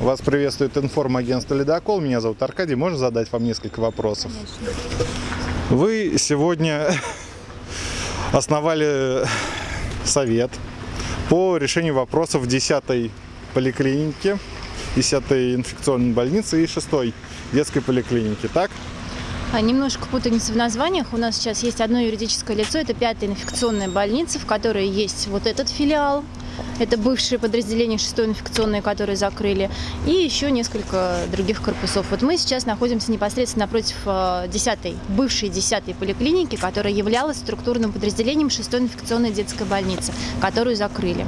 Вас приветствует информагентство «Ледокол». Меня зовут Аркадий. Можно задать вам несколько вопросов? Вы сегодня основали совет по решению вопросов 10-й поликлиники, 10-й инфекционной больницы и 6-й детской поликлиники, так? А, Немножко путаница в названиях. У нас сейчас есть одно юридическое лицо, это пятая инфекционная больница, в которой есть вот этот филиал, это бывшие подразделения 6 инфекционной, которые закрыли, и еще несколько других корпусов. Вот мы сейчас находимся непосредственно напротив э, 10-й, бывшей 10-й поликлиники, которая являлась структурным подразделением 6 инфекционной детской больницы, которую закрыли.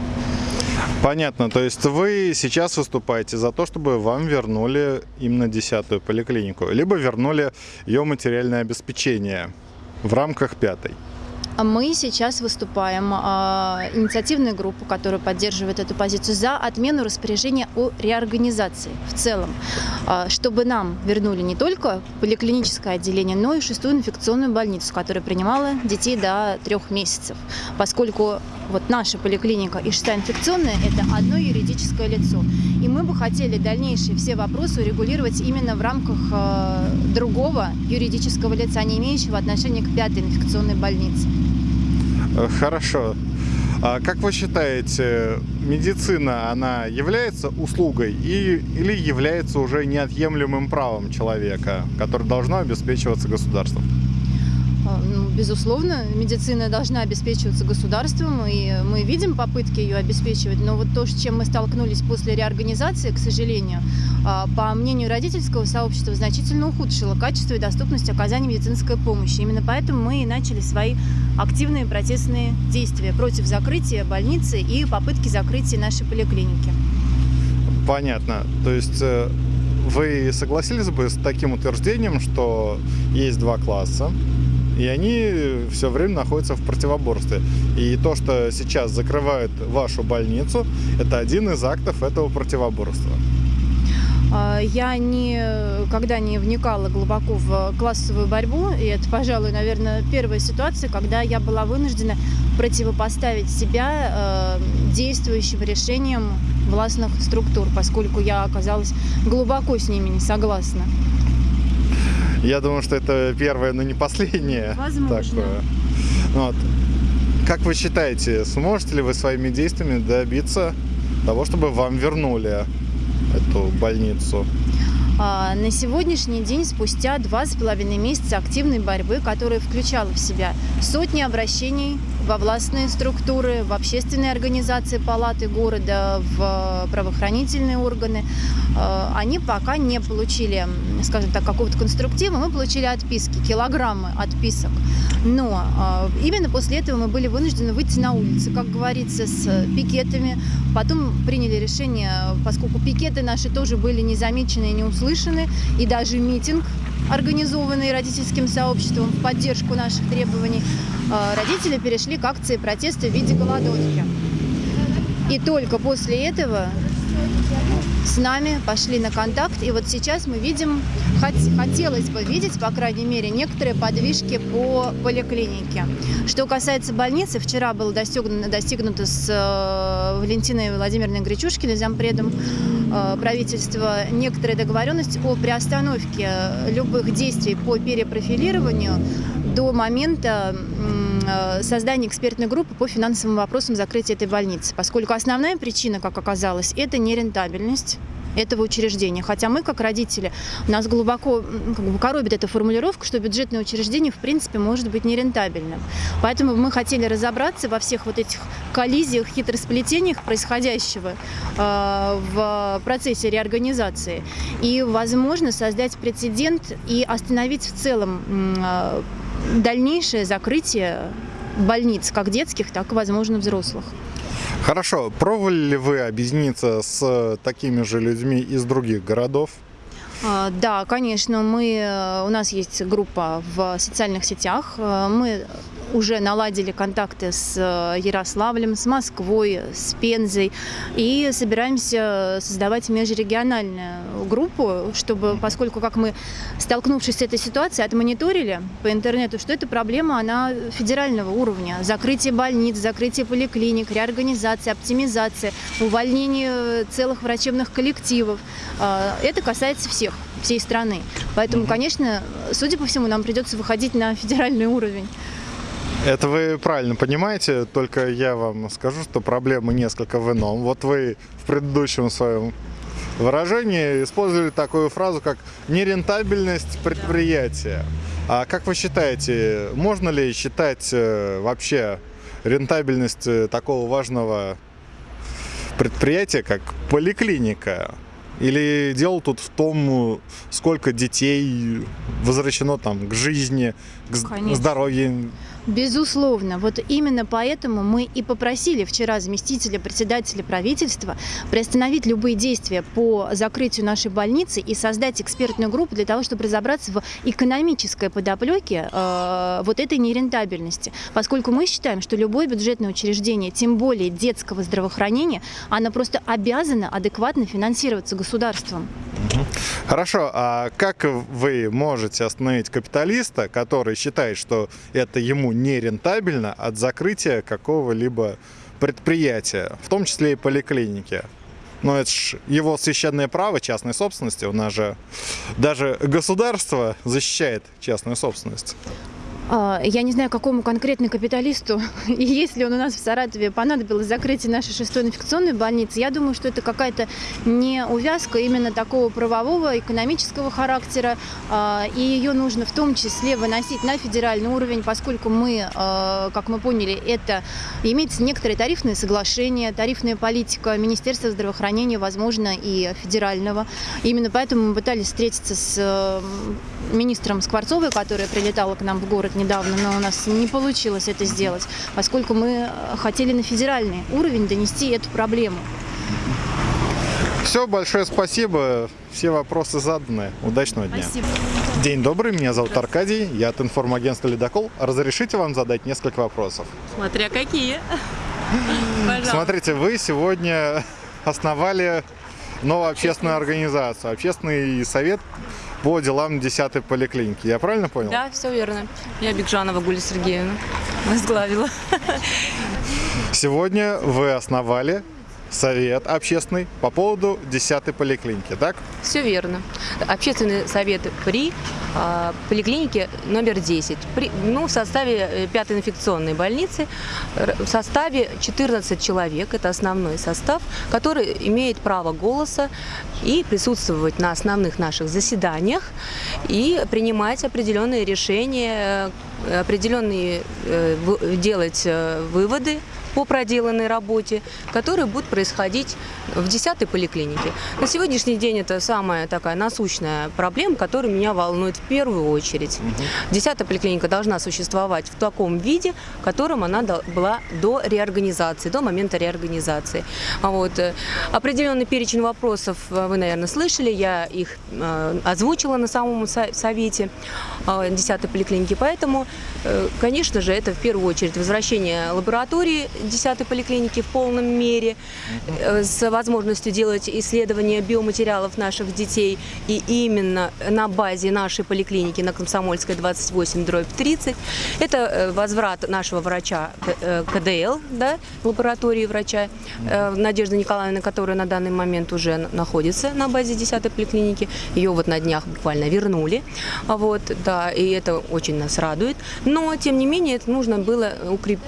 Понятно, то есть вы сейчас выступаете за то, чтобы вам вернули именно 10-ю поликлинику, либо вернули ее материальное обеспечение в рамках 5 мы сейчас выступаем, а, инициативная группа, которая поддерживает эту позицию, за отмену распоряжения о реорганизации в целом, а, чтобы нам вернули не только поликлиническое отделение, но и шестую инфекционную больницу, которая принимала детей до трех месяцев, поскольку вот наша поликлиника и шестая инфекционная – это одно юридическое лицо. И мы бы хотели дальнейшие все вопросы урегулировать именно в рамках э, другого юридического лица, не имеющего отношения к пятой инфекционной больнице. Э, Хорошо. А как вы считаете, медицина, она является услугой и, или является уже неотъемлемым правом человека, которое должно обеспечиваться государством? А, ну, Безусловно, медицина должна обеспечиваться государством, и мы видим попытки ее обеспечивать. Но вот то, с чем мы столкнулись после реорганизации, к сожалению, а, по мнению родительского сообщества, значительно ухудшило качество и доступность оказания медицинской помощи. Именно поэтому мы и начали свои активные протестные действия против закрытия больницы и попытки закрытия нашей поликлиники. Понятно. То есть э, вы согласились бы с таким утверждением, что есть два класса, и они все время находятся в противоборстве. И то, что сейчас закрывают вашу больницу, это один из актов этого противоборства. А, Я никогда не вникала глубоко в классовую борьбу, и это, пожалуй, наверное, первая ситуация, когда я была вынуждена противопоставить себя э, действующим решениям властных структур, поскольку я оказалась глубоко с ними не согласна. Я думаю, что это первое, но не последнее. Возможно. Такое. Вот. Как вы считаете, сможете ли вы своими действиями добиться того, чтобы вам вернули эту больницу? А, На сегодняшний день, спустя два с половиной месяца активной борьбы, которая включала в себя сотни обращений во властные структуры, в общественные организации палаты города, в правоохранительные органы, э, они пока не получили, скажем так, какого-то конструктива, мы получили отписки, килограммы отписок. Но э, именно после этого мы были вынуждены выйти на улицы, как говорится, с пикетами. Потом приняли решение, поскольку пикеты наши тоже были не замечены и не услышаны, и даже митинг организованный родительским сообществом в поддержку наших требований, э, родители перешли к акции протеста в виде голодовки. И только после этого с нами пошли на контакт. И вот сейчас мы видим, хот- хотелось бы видеть, по крайней мере, некоторые подвижки по поликлинике. Что касается больницы, вчера было достигнуто, достигнуто с э, Валентиной Владимировной Гречушкиной, зампредом э, правительства, некоторая договоренность о приостановке любых действий по перепрофилированию до момента создания экспертной группы по финансовым вопросам закрытия этой больницы, поскольку основная причина, как оказалось, это нерентабельность этого учреждения. Хотя мы, как родители, нас глубоко как бы, коробит эта формулировка, что бюджетное учреждение, в принципе, может быть нерентабельным. Поэтому мы хотели разобраться во всех вот этих коллизиях, хитросплетениях происходящего э, в процессе реорганизации. И, возможно, создать прецедент и остановить в целом э, дальнейшее закрытие больниц, как детских, так и, возможно, взрослых. Хорошо, пробовали ли вы объединиться с такими же людьми из других городов? А, Да, конечно, мы, э, у нас есть группа в социальных сетях. Э, Мы уже наладили контакты с э, Ярославлем, с Москвой, с Пензой и собираемся создавать межрегиональную группу, чтобы, поскольку как мы, столкнувшись с этой ситуацией, отмониторили по интернету, что эта проблема, она федерального уровня. Закрытие больниц, закрытие поликлиник, реорганизация, оптимизация, увольнение целых врачебных коллективов. А, Это касается всех, всей страны. Поэтому, конечно, судя по всему, нам придется выходить на федеральный уровень. Это вы правильно понимаете, только я вам скажу, что проблема несколько в ином. Вот вы в предыдущем своем выражении использовали такую фразу, как нерентабельность предприятия. А как вы считаете, можно ли считать э, вообще рентабельность э, такого важного предприятия, как поликлиника? Или дело тут в том, сколько детей возвращено там к жизни, к Конечно. здоровью? Безусловно. Вот именно поэтому мы и попросили вчера заместителя председателя правительства приостановить любые действия по закрытию нашей больницы и создать экспертную группу для того, чтобы разобраться в экономической подоплеке э, вот этой нерентабельности. Поскольку мы считаем, что любое бюджетное учреждение, тем более детского здравоохранения, оно просто обязано адекватно финансироваться государством. Хорошо, а как вы можете остановить капиталиста, который считает, что это ему не рентабельно от закрытия какого-либо предприятия, в том числе и поликлиники? Но это ж его священное право частной собственности. У нас же даже государство защищает частную собственность. А, Я не знаю, какому конкретно капиталисту, и если он у нас в Саратове понадобилось закрытие нашей шестой инфекционной больницы, я думаю, что это какая-то не увязка именно такого правового, экономического характера, а, и ее нужно в том числе выносить на федеральный уровень, поскольку мы, а, как мы поняли, это имеется некоторые тарифные соглашения, тарифная политика Министерства здравоохранения, возможно, и федерального. Именно поэтому мы пытались встретиться с министром Скворцовой, которая прилетала к нам в город недавно, но у нас не получилось это сделать, поскольку мы э, хотели на федеральный уровень донести эту проблему. Все, большое спасибо. Все вопросы заданы. Удачного дня. Спасибо. День добрый, меня зовут Аркадий, я от информагентства «Ледокол». Разрешите вам задать несколько вопросов? Смотря какие. Пожалуйста. Смотрите, вы сегодня основали новую общественную организацию, общественный совет по делам 10-й поликлиники. Я правильно понял? Да, все верно. Я Бекжанова Гуля Сергеевна возглавила. Сегодня вы основали совет общественный по поводу 10-й поликлиники, так? Все верно. Общественный совет при а, поликлинике номер 10. При, ну, в составе э, пятой инфекционной больницы, в составе 14 человек, это основной состав, который имеет право голоса и присутствовать на основных наших заседаниях и принимать определенные решения, э, определенные э, делать э, выводы по проделанной работе, которые будут происходить в 10-й поликлинике. На сегодняшний день это самая такая насущная проблема, которая меня волнует в первую очередь. 10-я поликлиника должна существовать в таком виде, в котором она была до реорганизации, до момента реорганизации. Вот. э, Определенный перечень вопросов э, вы, наверное, слышали, я их э, озвучила на самом со- совете э, 10-й поликлиники, поэтому, конечно же, это в первую очередь возвращение лаборатории 10-й поликлиники в полном мере, э, с возможностью делать исследования биоматериалов наших детей и именно на базе нашей поликлиники на Комсомольской 28 дробь 30. Это э, возврат нашего врача э, КДЛ, да, лаборатории врача э, Надежды Николаевны, которая на данный момент уже находится на базе 10-й поликлиники. Ее вот на днях буквально вернули. А Вот, да, и это очень нас радует. Но, тем не менее, это нужно было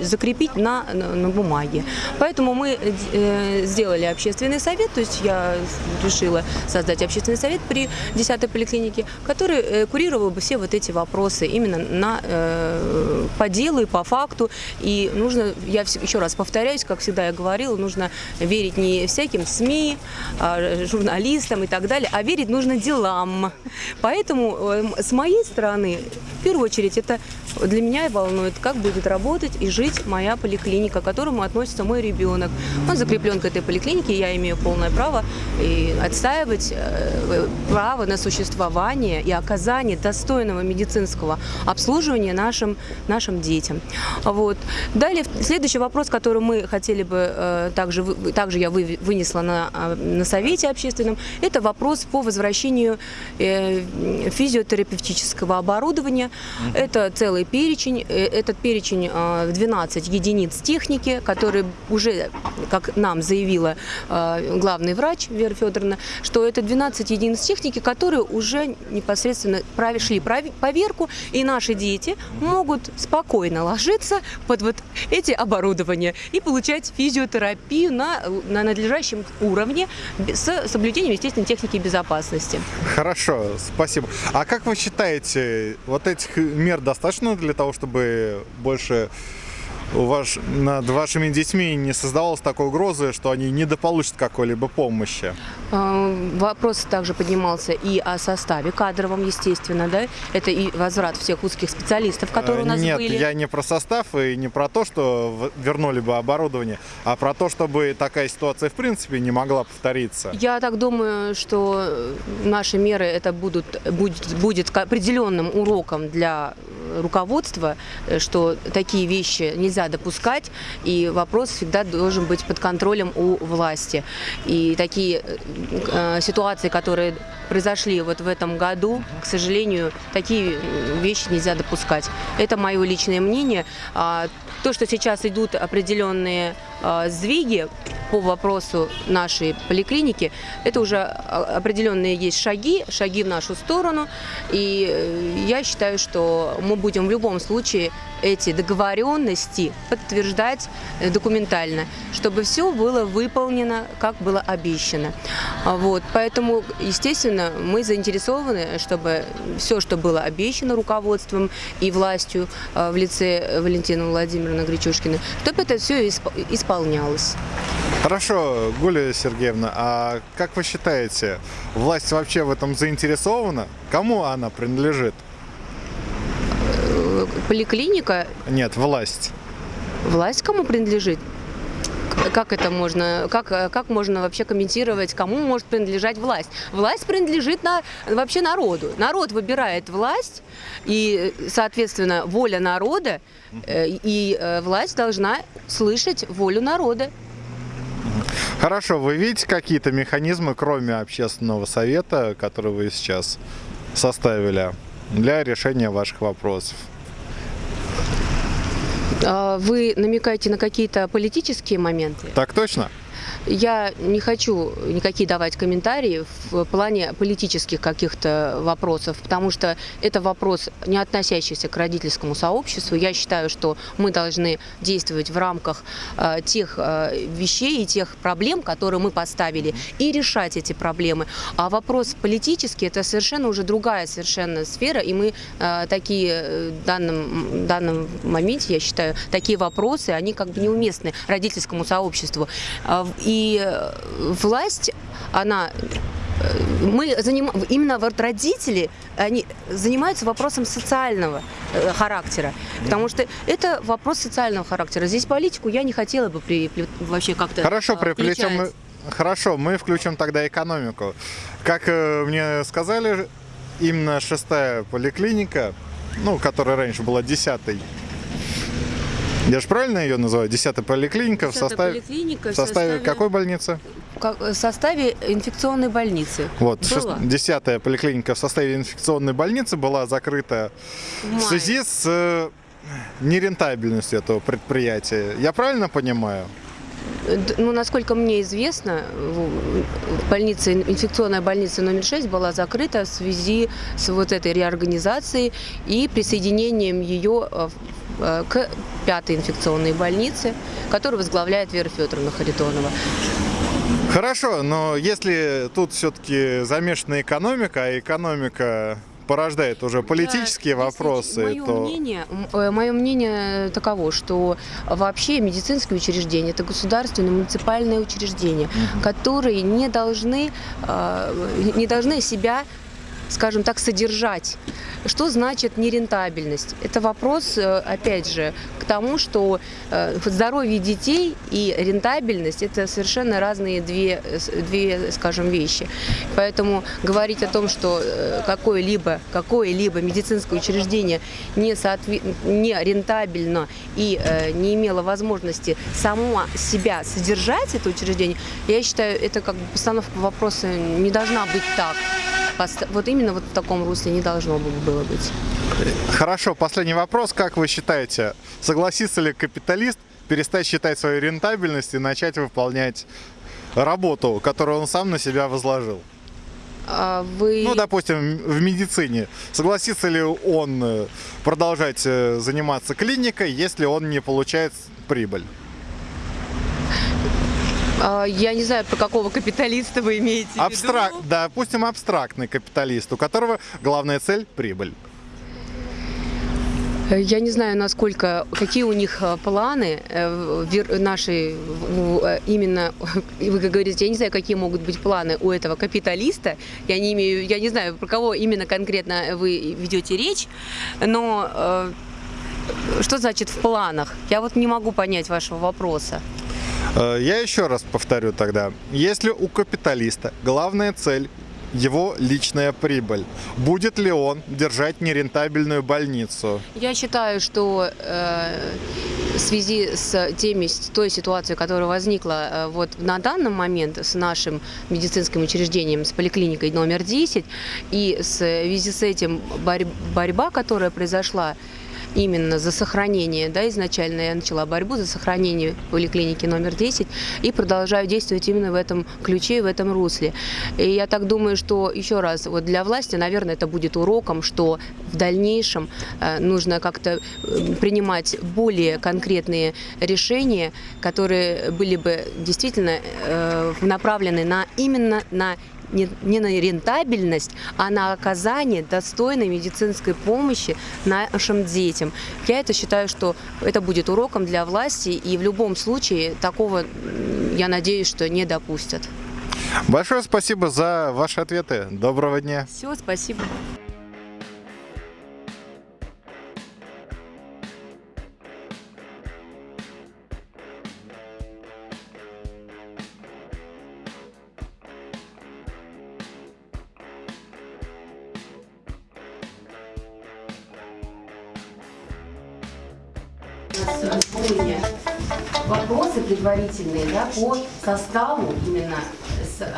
закрепить на, на, бумаге. Поэтому мы э, сделали общественный совет, то есть я решила создать общественный совет при 10-й поликлинике, который э, курировал бы все вот эти вопросы именно на, э, по делу и по факту. И нужно, я еще раз повторяюсь, как всегда я говорила, нужно верить не всяким СМИ, а, журналистам и так далее, а верить нужно делам. Поэтому с моей стороны, в первую очередь, это для меня волнует, как будет работать и жить моя поликлиника, которому относится мой ребенок. Он закреплен к этой поликлинике, я имею полное право и отстаивать э, право на существование и оказание достойного медицинского обслуживания нашим, нашим детям. Вот. Далее, следующий вопрос, который мы хотели бы, э, также, также я вы- вынесла на, а, на совете общественном, это вопрос по возвращению э, физиотерапевтического оборудования. Это целый перечень. Э, Этот перечень э, в 12 единиц техники, которые уже, как нам заявила э, главный врач Вера Федоровна, что это 12 единиц техники, которые уже непосредственно прошли поверку, и наши дети могут спокойно ложиться под вот эти оборудования и получать физиотерапию на, на надлежащем уровне с соблюдением, естественно, техники безопасности. Хорошо, спасибо. А как вы считаете, вот этих мер достаточно для того, чтобы больше ваш, над вашими детьми не создавалось такой угрозы, что они недополучат какой-либо помощи? Э, Вопрос также поднимался и о составе кадровом, естественно, да? Это и возврат всех узких специалистов, которые у нас Нет, были. я не про состав и не про то, что вернули бы оборудование, а про то, чтобы такая ситуация в принципе не могла повториться. Я так думаю, что наши меры это будут, будет, будет определенным уроком для руководства, что такие вещи нельзя допускать, и вопрос всегда должен быть под контролем у власти. И такие э, ситуации, которые произошли вот в этом году, к сожалению, такие э, вещи нельзя допускать. Это мое личное мнение. А То, что сейчас идут определенные э, сдвиги по вопросу нашей поликлиники, это уже а, определенные есть шаги, шаги в нашу сторону. И э, я считаю, что мы будем в любом случае эти договоренности подтверждать э, документально, чтобы все было выполнено, как было обещано. А Вот, поэтому, естественно, мы заинтересованы, чтобы все, что было обещано руководством и властью в лице Валентины Владимировны Гречушкиной, чтобы это все исполнялось. Хорошо, Гуля Сергеевна, а как вы считаете, власть вообще в этом заинтересована? Кому она принадлежит? Поликлиника, Нет, власть. власть кому принадлежит? Как это можно, как, э, как можно вообще комментировать, кому может принадлежать власть? Власть принадлежит на, вообще народу. Народ выбирает власть, и, э, соответственно, воля народа, э, и власть должна слышать волю народа. Хорошо, вы видите какие-то механизмы, кроме общественного совета, который вы сейчас составили для решения ваших вопросов? А Вы намекаете на какие-то политические моменты? Так точно? Я не хочу никакие давать комментарии в плане политических каких-то вопросов, потому что это вопрос, не относящийся к родительскому сообществу. Я считаю, что мы должны действовать в рамках э, тех э, вещей и тех проблем, которые мы поставили, и решать эти проблемы. А вопрос политический – это совершенно уже другая совершенно сфера, и мы э, такие э, в данном, данном моменте, я считаю, такие вопросы, они как бы неуместны родительскому сообществу. А, И э, власть, она э, мы заним... именно вот родители, они занимаются вопросом социального э, характера, потому что это вопрос социального характера. Здесь политику я не хотела бы при... вообще как-то Хорошо, э, приплетем включать. Хорошо, мы включим тогда экономику. Как мне сказали, именно шестая поликлиника, ну, которая раньше была десятой, я же правильно ее называю? Десятая поликлиника в Десятая составе, поликлиника в составе какой больницы? в составе инфекционной больницы. Вот, десятая поликлиника в составе инфекционной больницы была закрыта В в связи с э, нерентабельностью этого предприятия. Я правильно понимаю? Ну, насколько мне известно, в- больница, инфекционная больница номер 6 была закрыта в связи с вот этой реорганизацией и присоединением ее в- к пятой инфекционной больнице, которую возглавляет Вера Федоровна Харитонова. Хорошо, но если тут все-таки замешана экономика, а экономика порождает уже политические Да, вопросы, Мое то... мнение, мое мнение таково, что вообще медицинские учреждения это государственные муниципальные учреждения, которые не должны, э, не должны себя скажем так, содержать. Что значит нерентабельность? Это вопрос, э, опять же, к тому, что э, здоровье детей и рентабельность – это совершенно разные две, э, две, скажем, вещи. Поэтому говорить о том, что какое-либо какое-либо медицинское учреждение не, соотве- не рентабельно и не имело возможности само себя содержать, это учреждение, я считаю, это как бы постановка вопроса не должна быть так. Вот именно вот в таком русле не должно бы- было быть. Хорошо, последний вопрос. Как вы считаете, согласится ли капиталист перестать считать свою рентабельность и начать выполнять работу, которую он сам на себя возложил? А Вы... Ну, допустим, в медицине. Согласится ли он э, продолжать э, заниматься клиникой, если он не получает прибыль? А, Я не знаю, про какого капиталиста вы имеете в виду. Абстрак... Допустим, абстрактный капиталист, у которого главная цель – прибыль. Я не знаю, насколько, какие у них э, планы э, наши, э, именно, вы как говорите, я не знаю, какие могут быть планы у этого капиталиста, я не имею, я не знаю, про кого именно конкретно вы ведете речь, но э, что значит в планах? Я вот не могу понять вашего вопроса. Э, Я еще раз повторю тогда. Если у капиталиста главная цель его личная прибыль, будет ли он держать нерентабельную больницу? Я считаю, что э, в связи с теми, с той ситуацией, которая возникла э, вот на данный момент с нашим медицинским учреждением, с поликлиникой номер 10, и в связи с этим борь- борьба, которая произошла именно за сохранение, да, изначально я начала борьбу за сохранение поликлиники номер 10 и продолжаю действовать именно в этом ключе в этом русле. И я так думаю, что еще раз, вот для власти, наверное, это будет уроком, что в дальнейшем э, нужно как-то э, принимать более конкретные решения, которые были бы действительно э, направлены на именно на не, не на рентабельность, а на оказание достойной медицинской помощи нашим детям. Я это считаю, что это будет уроком для власти, и в любом случае такого, я надеюсь, что не допустят. Большое спасибо за ваши ответы. Доброго дня. Все, спасибо. Сегодня вопросы предварительные да, по составу именно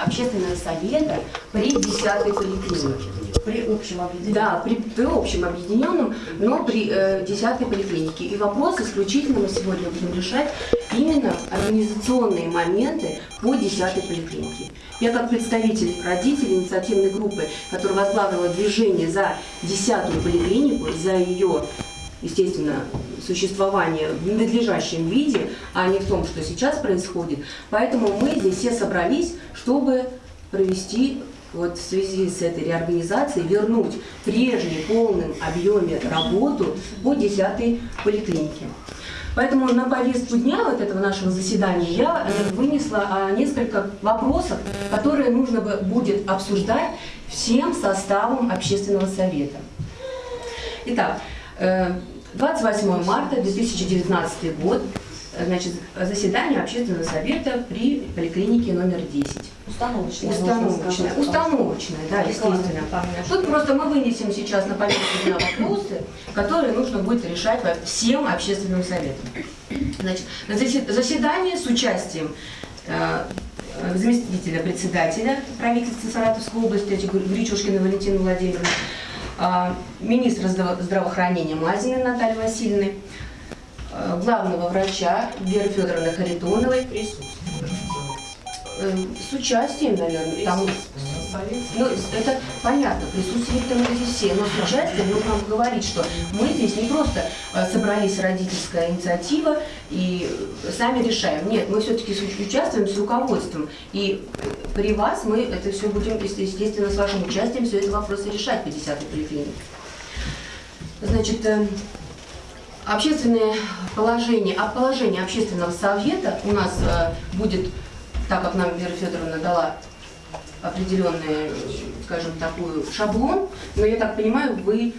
общественного совета при 10 поликлинике. При общем объединенном. Да, при, при общем объединенном, но при э, 10 поликлинике. И вопрос исключительно мы сегодня будем решать именно организационные моменты по 10 поликлинике. Я как представитель родителей инициативной группы, которая возглавила движение за 10 поликлинику, за ее естественно, существование в надлежащем виде, а не в том, что сейчас происходит. Поэтому мы здесь все собрались, чтобы провести вот в связи с этой реорганизацией, вернуть прежний полном объеме работу по 10 поликлинике. Поэтому на повестку дня вот этого нашего заседания я э, вынесла а, несколько вопросов, которые нужно будет обсуждать всем составом общественного совета. Итак, э, 28 марта 2019 год, э, значит, заседание общественного совета при поликлинике номер 10. Установочная. Установочная, установочная, да, естественно. Тут просто мы вынесем сейчас на повестку дня вопросы, которые нужно будет решать всем общественным советам. Значит, на засе- заседание с участием э, заместителя председателя правительства Саратовской области Гречушкина Валентины Владимировны, э, министра здраво- здравоохранения Мазиной Натальи Васильевны, э, главного врача Веры Федоровны Харитоновой, э, с участием, наверное, ну, это понятно, присутствуют мы здесь все, но с участием нужно говорить, что мы здесь не просто э, собрались родительская инициатива и сами решаем. Нет, мы все-таки участвуем с руководством. И при вас мы это все будем, естественно, с вашим участием все эти вопросы решать по 10 поликлинике. Значит, э, общественное положение, а положение общественного совета у нас э, будет, так как нам Вера Федоровна дала определенный, скажем, такой шаблон, но я так понимаю, вы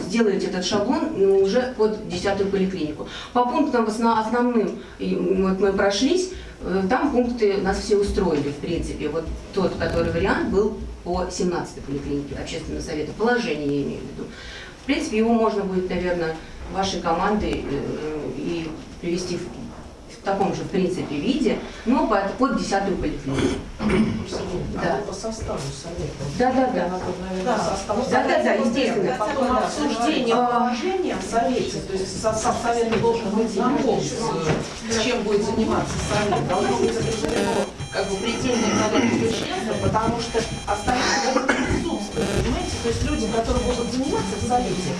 сделаете этот шаблон ну, уже под десятую поликлинику. По пунктам основ- основным вот мы прошлись, э, там пункты нас все устроили, в принципе. Вот тот, который вариант был по 17 поликлинике общественного совета. Положение я имею в виду. В принципе, его можно будет, наверное, вашей командой э, и привести в, в таком же, в принципе, виде, но под, под десятую поликлинику. Да. А по составу совета. Да, да, да. Да, Да, да, естественно. Потом обсуждение А. положения в совете, то есть состав совета должен быть знаком с, чем будет заниматься совет. Должно быть определено как бы предельное количество членов, потому что остальные присутствовать, понимаете? То есть люди, которые будут заниматься в совете,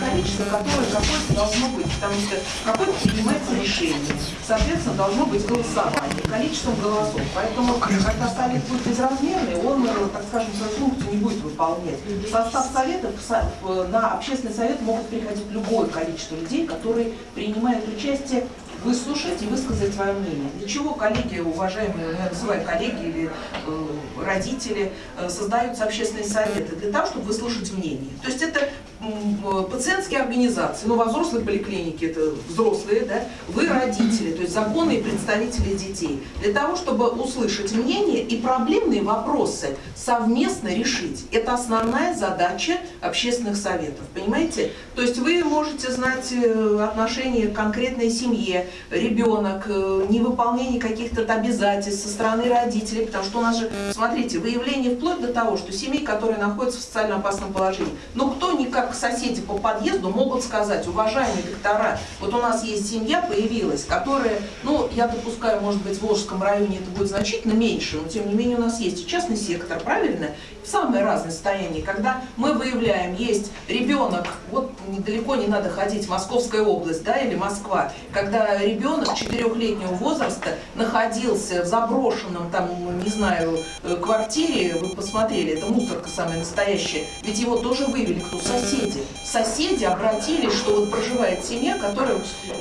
количество, которое какое-то должно быть, потому что какое-то принимается решение. Соответственно, должно быть голосование количеством голосов. Поэтому, когда совет будет безразмерный, он, э, так скажем, свою функцию не будет выполнять. Состав совета в со- в- на общественный совет могут приходить любое количество людей, которые принимают участие выслушать и высказать свое мнение. Для чего коллеги, уважаемые, я называю коллеги или э, родители, э, создаются общественные советы? Для того, чтобы выслушать мнение. То есть это э, пациентские организации, ну, во взрослой поликлинике это взрослые, да, вы родители, то есть законные представители детей. Для того, чтобы услышать мнение и проблемные вопросы совместно решить. Это основная задача общественных советов, понимаете? То есть вы можете знать э, отношение к конкретной семье, ребенок, э, невыполнение каких-то обязательств со стороны родителей, потому что у нас же, смотрите, выявление вплоть до того, что семей, которые находятся в социально опасном положении, но кто никак соседи по подъезду могут сказать, уважаемые доктора, вот у нас есть семья появилась, которая, ну, я допускаю, может быть, в Волжском районе это будет значительно меньше, но тем не менее у нас есть и частный сектор, правильно? В самое разное состояние, когда мы выявляем, есть ребенок, вот недалеко не надо ходить, Московская область, да, или Москва, когда ребенок четырехлетнего возраста находился в заброшенном, там, не знаю, э, квартире, вы посмотрели, это мусорка самая настоящая, ведь его тоже вывели кто? Соседи. Соседи обратились, что вот проживает семья, которая...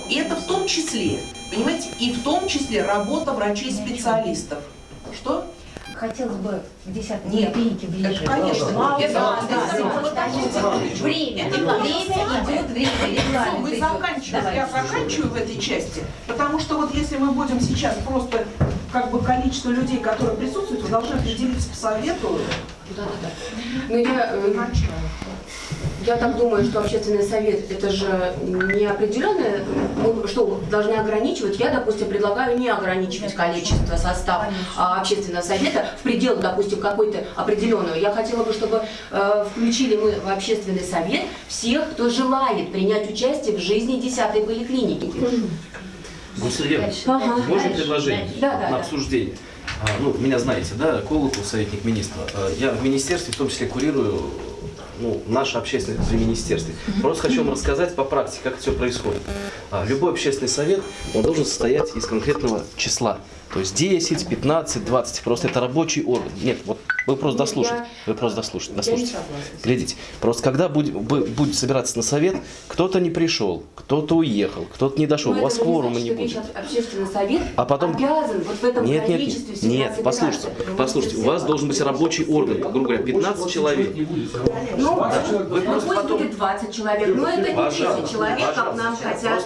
И это в том числе, понимаете, и в том числе работа врачей-специалистов. Что? Хотелось бы в 10 Нет. поликлинике ближе. Конечно. Мало, Это- да, это- да, это- да. Время, время идет, время, регламент идет. заканчиваем. Давай. Я заканчиваю в этой части, потому что вот если мы будем сейчас просто как бы количество людей, которые присутствуют, вы должны определиться по совету. Да, да, да. Ну, я, э, я так думаю, что общественный совет это же не определенное, что, должны ограничивать. Я, допустим, предлагаю не ограничивать количество состава общественного совета в пределах, допустим, какой-то определенного. Я хотела бы, чтобы э, включили мы в общественный совет всех, кто желает принять участие в жизни 10-й поликлиники. Сергей, Ага. можно предложение Да, да, на да. обсуждение? А, ну, меня знаете, да, Колокол, советник министра. А, Я в министерстве в том числе курирую ну, наше общественное при министерстве. Просто хочу вам рассказать по практике, как это все происходит. А, Любой общественный совет, он должен состоять из конкретного числа. То есть 10, 15, 20. Просто это рабочий орган. Нет, вот вы просто Нет, дослушайте. Вы просто дослушайте. Дослушайте. Глядите, просто когда будет, бу- будет собираться на совет, кто-то не пришел, кто-то уехал, кто-то не дошел, Но у вас не кворума не будет. Общественный совет А потом- обязан вот в этом Нет, нет, количестве нет, нет, послушайте, послушайте, у вас должен быть рабочий орган, грубо говоря, 15 человек. Ну, Вы ну, просто пусть потом- будет 20 человек, но это не Пожалуйста, 10 человек, как нам хотят.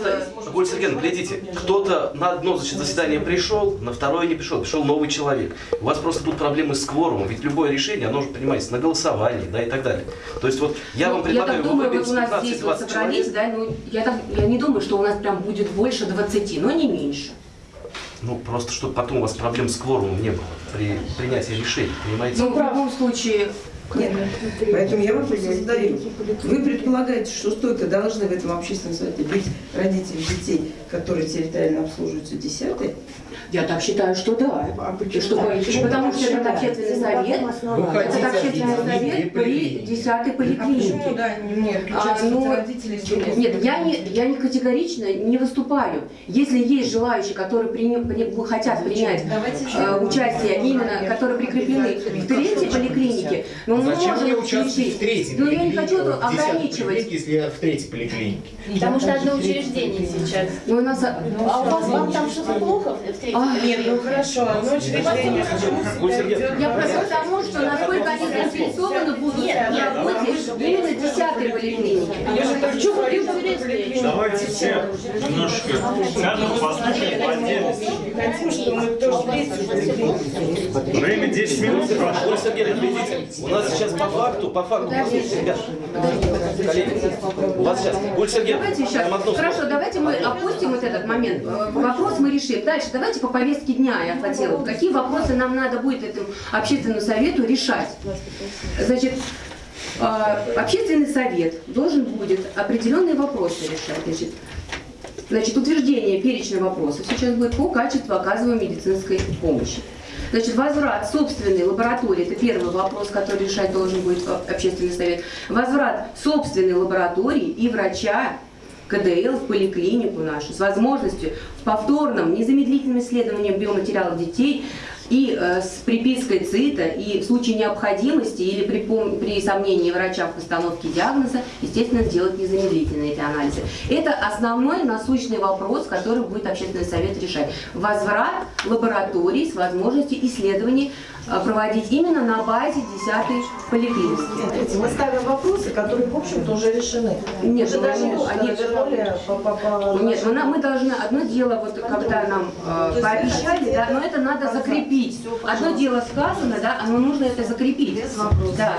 Просто, Сергеевна, глядите, кто-то на одно заседание пришел, на второе не пришел, пришел новый человек. У вас просто будут проблемы с кворумом, ведь любое решение, оно же принимается на голосовании, да, и так далее. То есть вот я Ну, вам предлагаю так думаю, вот у нас здесь вот 15-20 собрались, человек. да, ну, я, так, я не думаю, что у нас прям будет больше 20, но не меньше. Ну, просто чтобы потом у вас проблем с кворумом не было при принятии решений, понимаете? Ну, в любом случае, Поэтому я вопрос задаю. Вы предполагаете, что столько должны в этом общественном совете быть родители детей, которые территориально обслуживаются десятой? я так считаю, что да. И чтобы- потому что этот общественный совет, этот общественный совет при 10 поликлинике. да, не А, ну, Нет, я не, я не категорично не выступаю. Если есть желающие, которые прини- при- хотят принять э, участие, именно которые прикреплены в третьей поликлинике, ну Мы Зачем можем участвовать в третьей Но я не хочу это десятой ограничивать. если я в третьей поликлинике? Потому что одно учреждение сейчас. Ну, нас... А у вас вам там что-то плохо в третьем? А, Нет, ну хорошо, учреждение. Я просто к тому, что насколько они заинтересованы будут в работе именно десятой поликлиники. Давайте все немножко сядем, послушаем по отдельности. Время 10 минут прошло. Видите, у нас сейчас по факту, по факту, ребят, коллеги, у вас сейчас, Гуль Сергеевна, Давайте сейчас. Хорошо, давайте мы опустим вот этот момент. Э, Вопрос мы решим. Дальше давайте по повестке дня я хотела. Какие вопросы нам надо будет этому общественному совету решать? Значит, э, общественный совет должен будет определенные вопросы решать. Значит, Значит, утверждение перечня вопросов сейчас будет по качеству оказываемой медицинской помощи. Значит, возврат собственной лаборатории, это первый вопрос, который решать должен будет общественный совет. Возврат собственной лаборатории и врача КДЛ в поликлинику нашу с возможностью в повторном незамедлительном исследовании биоматериалов детей и э, с припиской ЦИТа, и в случае необходимости или при, при сомнении врача в постановке диагноза, естественно, сделать незамедлительно эти анализы. Это основной насущный вопрос, который будет общественный совет решать. Возврат лабораторий с возможностью исследований проводить именно на базе 10 поликлиники. Мы ставим вопросы, которые, в общем-то, уже решены. Нет, Уже ну, даже они- вернули по, по, по Нет, ну, нам- мы должны, одно дело, вот когда нам э, пообещали, да, но это надо закрепить. Одно дело сказано, да, но нужно это закрепить. Да.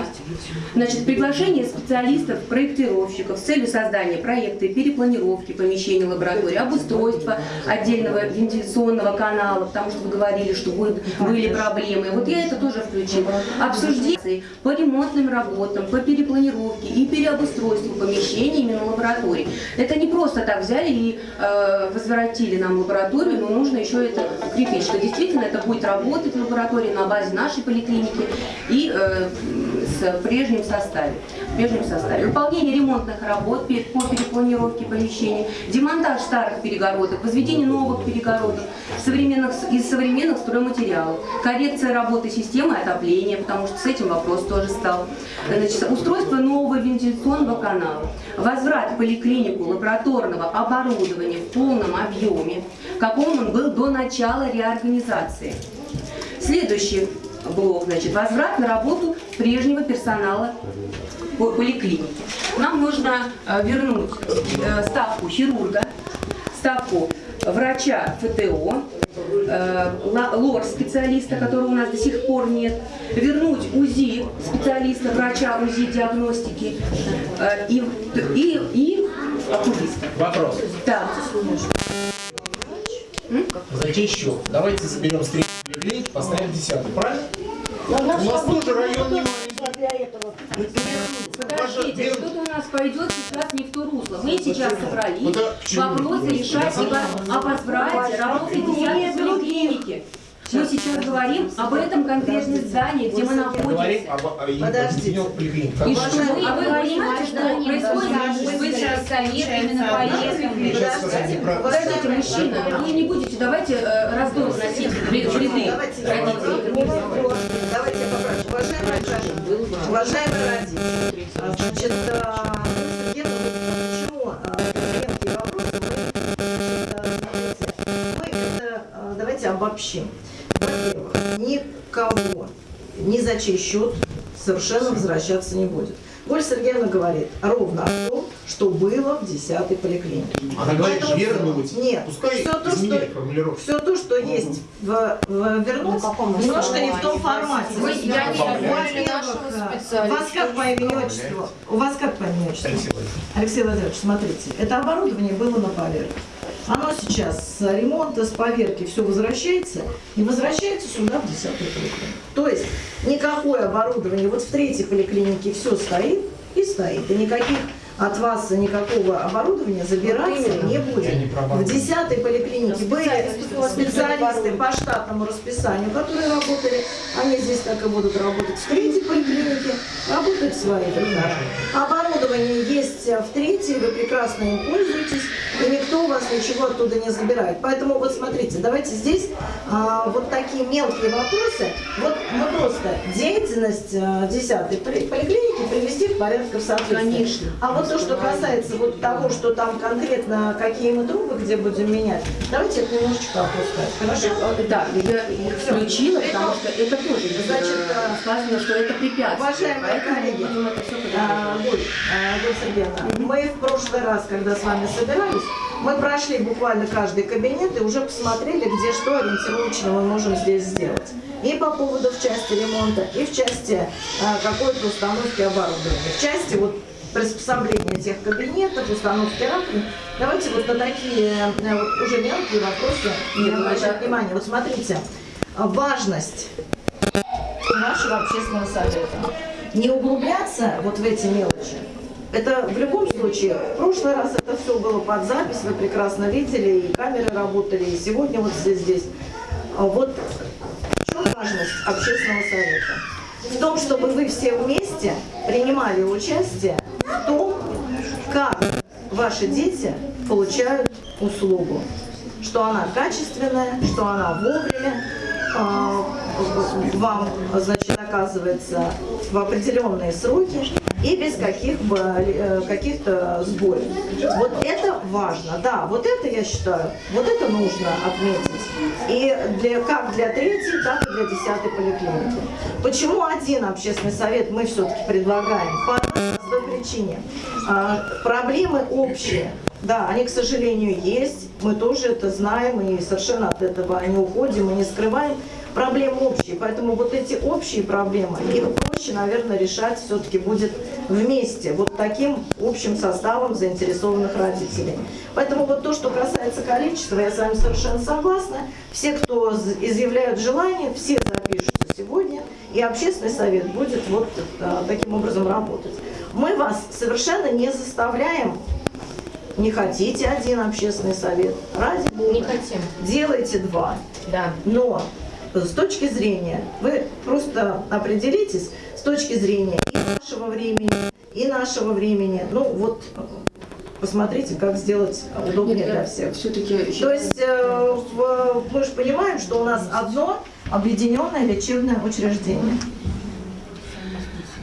Значит, приглашение специалистов, проектировщиков с целью создания проекта и перепланировки помещений лаборатории, обустройства отдельного вентиляционного канала, потому что вы говорили, что будет, были проблемы. Вот я это тоже включила. Обсуждение по ремонтным работам, по перепланировке и переобустройству помещений именно лабораторий. Это не просто так взяли и э, возвратили нам лабораторию, но нужно еще это укрепить, что действительно это будет работать в лаборатории на базе нашей поликлиники и э, с прежним составе. В прежнем составе. Выполнение ремонтных работ по перепланировке помещений, демонтаж старых перегородок, возведение новых перегородок современных, из современных стройматериалов, коррекция работы системы отопления, потому что с этим вопрос тоже стал. Значит, устройство нового вентиляционного канала, возврат в поликлинику лабораторного оборудования в полном объеме, каком он был до начала реорганизации. Следующий блок, значит, возврат на работу прежнего персонала по- поликлиники. Нам нужно э, вернуть э, ставку хирурга, ставку врача ФТО, лор-специалиста, которого у нас до сих пор нет, вернуть УЗИ специалиста, врача УЗИ диагностики э, и, и, и окулиста. Вопрос. Так. Зачем счет? Давайте заберем с поликлиники, поставим десятую, правильно? У нас тоже район не маленький. Подождите, что-то у нас пойдет сейчас не в то русло. Мы сейчас собрались вопросы решать о, о возврате работы 10 поликлиники. Мы сейчас говорим об этом конкретном здании, где мы находимся. Подождите. И что? А вы понимаете, что происходит? Вы сейчас совет именно про- Подождите, мужчина, вы не будете, давайте э, раздор вносить в ряды родителей. Давайте я попрошу. Уважаемые родители, уважаемые родители, значит, вот почему клиентские вопросы давайте обобщим. Во-первых, никого ни за чей счет совершенно возвращаться не будет. Голь Сергеевна говорит ровно о том, что было в 10-й поликлинике. Она говорит, Поэтому вернуть. Нет, Пускай все то, что формулировку. все то, что есть в, в вернуть, немножко не в том формате. Мы- я не нашего у вас как по имени отчеству? У вас как по имени отчеству? Алексей Владимирович. Алексей Владимирович, смотрите, это оборудование было на поверке. Оно сейчас с ремонта, с поверки все возвращается и возвращается сюда в 10 поликлинику. То есть никакое оборудование, вот в третьей поликлинике все стоит и стоит, и никаких от вас никакого оборудования забираться не будет. Не В оборудование. 10 поликлинике были специалисты по штатному расписанию, которые работали, они здесь так и будут работать. В третьей поликлинике работают свои ребята. Оборудование есть в третьей, вы прекрасно им пользуетесь, и никто у вас ничего оттуда не забирает. Поэтому вот смотрите, давайте здесь а, вот такие мелкие вопросы. Вот мы просто деятельность а, 10 поликлиники привести в порядок в соответствии. Конечно. А вот то, что касается вот того, что там конкретно, какие мы трубы, где будем менять, давайте это немножечко опускать. Хорошо? Да, я их включила, потому что это тоже Значит, сказано, что это препятствие. Уважаемые коллеги, это все А, Сергеевна, мы в прошлый раз, когда с вами собирались, мы прошли буквально каждый кабинет и уже посмотрели, где что ориентировочно мы можем здесь сделать. И по поводу в части ремонта, и в части а, какой-то установки оборудования. В части вот приспособления тех кабинетов, установки раковин. Давайте вот на такие э, вот уже мелкие вопросы не обращать внимания. Вот смотрите, важность нашего общественного совета. Не углубляться вот в эти мелочи. Это в любом случае, в прошлый раз это все было под запись, вы прекрасно видели, и камеры работали, и сегодня вот здесь. здесь. А Вот в чем важность общественного совета? В том, чтобы вы все вместе принимали участие в том, как ваши дети получают услугу. Что она качественная, что она вовремя, вам, значит, оказывается в определенные сроки и без каких бы э, каких-то сбоев. Вот это важно, да, вот это я считаю, вот это нужно отметить. И для, как для третьей, так и для десятой поликлиники. Почему один общественный совет мы все-таки предлагаем? По одной причине. А, проблемы общие. Да, они, к сожалению, есть. Мы тоже это знаем и совершенно от этого не уходим и не скрываем. Проблемы общие, поэтому вот эти общие проблемы, их проще, наверное, решать все-таки будет вместе, вот таким общим составом заинтересованных родителей. Поэтому вот то, что касается количества, я с вами совершенно согласна. Все, кто изъявляют желание, все запишутся сегодня, и общественный совет будет вот э, таким образом работать. Мы вас совершенно не заставляем не хотите один общественный совет, ради бога. Не хотим. Делайте два. Да. Но с точки зрения, вы просто определитесь с точки зрения и нашего времени, и нашего времени. Ну вот посмотрите, как сделать удобнее для всех. Все-таки То есть э, в- мы же понимаем, что у нас одно объединенное лечебное учреждение.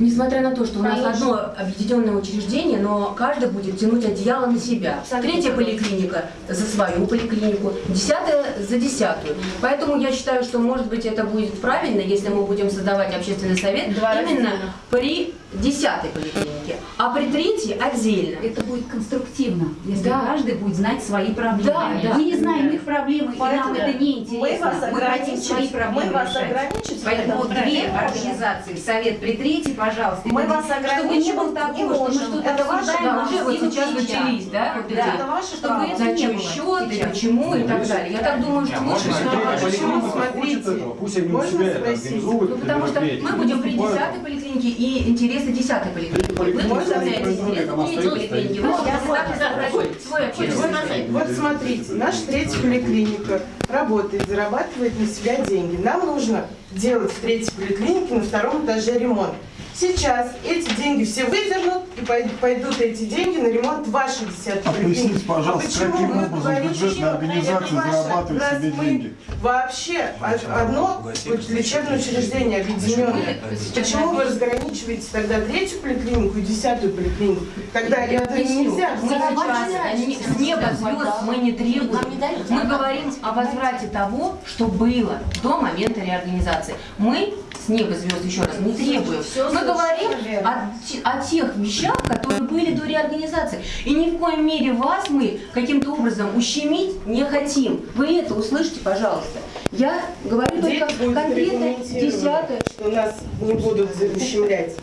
Несмотря на то, что у нас одно объединенное учреждение, но каждый будет тянуть одеяло на себя. Третья поликлиника за свою поликлинику, десятая за десятую. Поэтому я считаю, что может быть это будет правильно, если мы будем создавать общественный совет Два именно при десятой поликлинике, а при третьей отдельно. Это будет конструктивно, если Да. каждый будет знать свои проблемы. Да, да. Мы не знаем их проблемы, и нам Поэтому это не Мы интересно. вас хотим ограничить, свои проблемы мы вас решать. ограничить Поэтому две можем. организации, совет при третьей, пожалуйста. Мы вас чтобы не было не такого, что мы можем. что-то Это обсуждаем, Да, а уже вот все сейчас начались, да, вот Да. эти Это ваше Чтобы право. это не было счет и сейчас. почему и так далее. Я так думаю, что лучше этого, пусть они у Можно себя организуют. Ну, потому что мы будем при. 10 поликлинике и интересы 10 поликлиники. Вы поликлиника представляете не интересы там 3 остается, поликлиники. стоит. Вы Я можете согласна. так собрать свой общественный совет. Вот смотрите, наша третья поликлиника работает, зарабатывает на себя деньги. Нам нужно делать в третьей поликлинике на втором этаже ремонт. Сейчас эти деньги все выдернут и пой- пойдут эти деньги на ремонт вашей десятой А поликлиники. поясните, пожалуйста, почему каким вы образом говорите, бюджетная организация зарабатывает себе мы деньги? Вообще о- одно лечебное учреждение объединенное. Почему вы разграничиваете тогда третью поликлинику и десятую поликлинику? Тогда Я это объясню. нельзя. Мы сейчас не- с неба звезд мы не требуем. Мы говорим о возврате того, что было до момента реорганизации. Мы с неба звезд еще раз не требуем. Мы говорим о, о тех вещах, которые были до реорганизации. И ни в коем мере вас мы каким-то образом ущемить не хотим. Вы это услышите, пожалуйста. Я говорю Дети только конкретно десятое. что нас не будут ущемлять.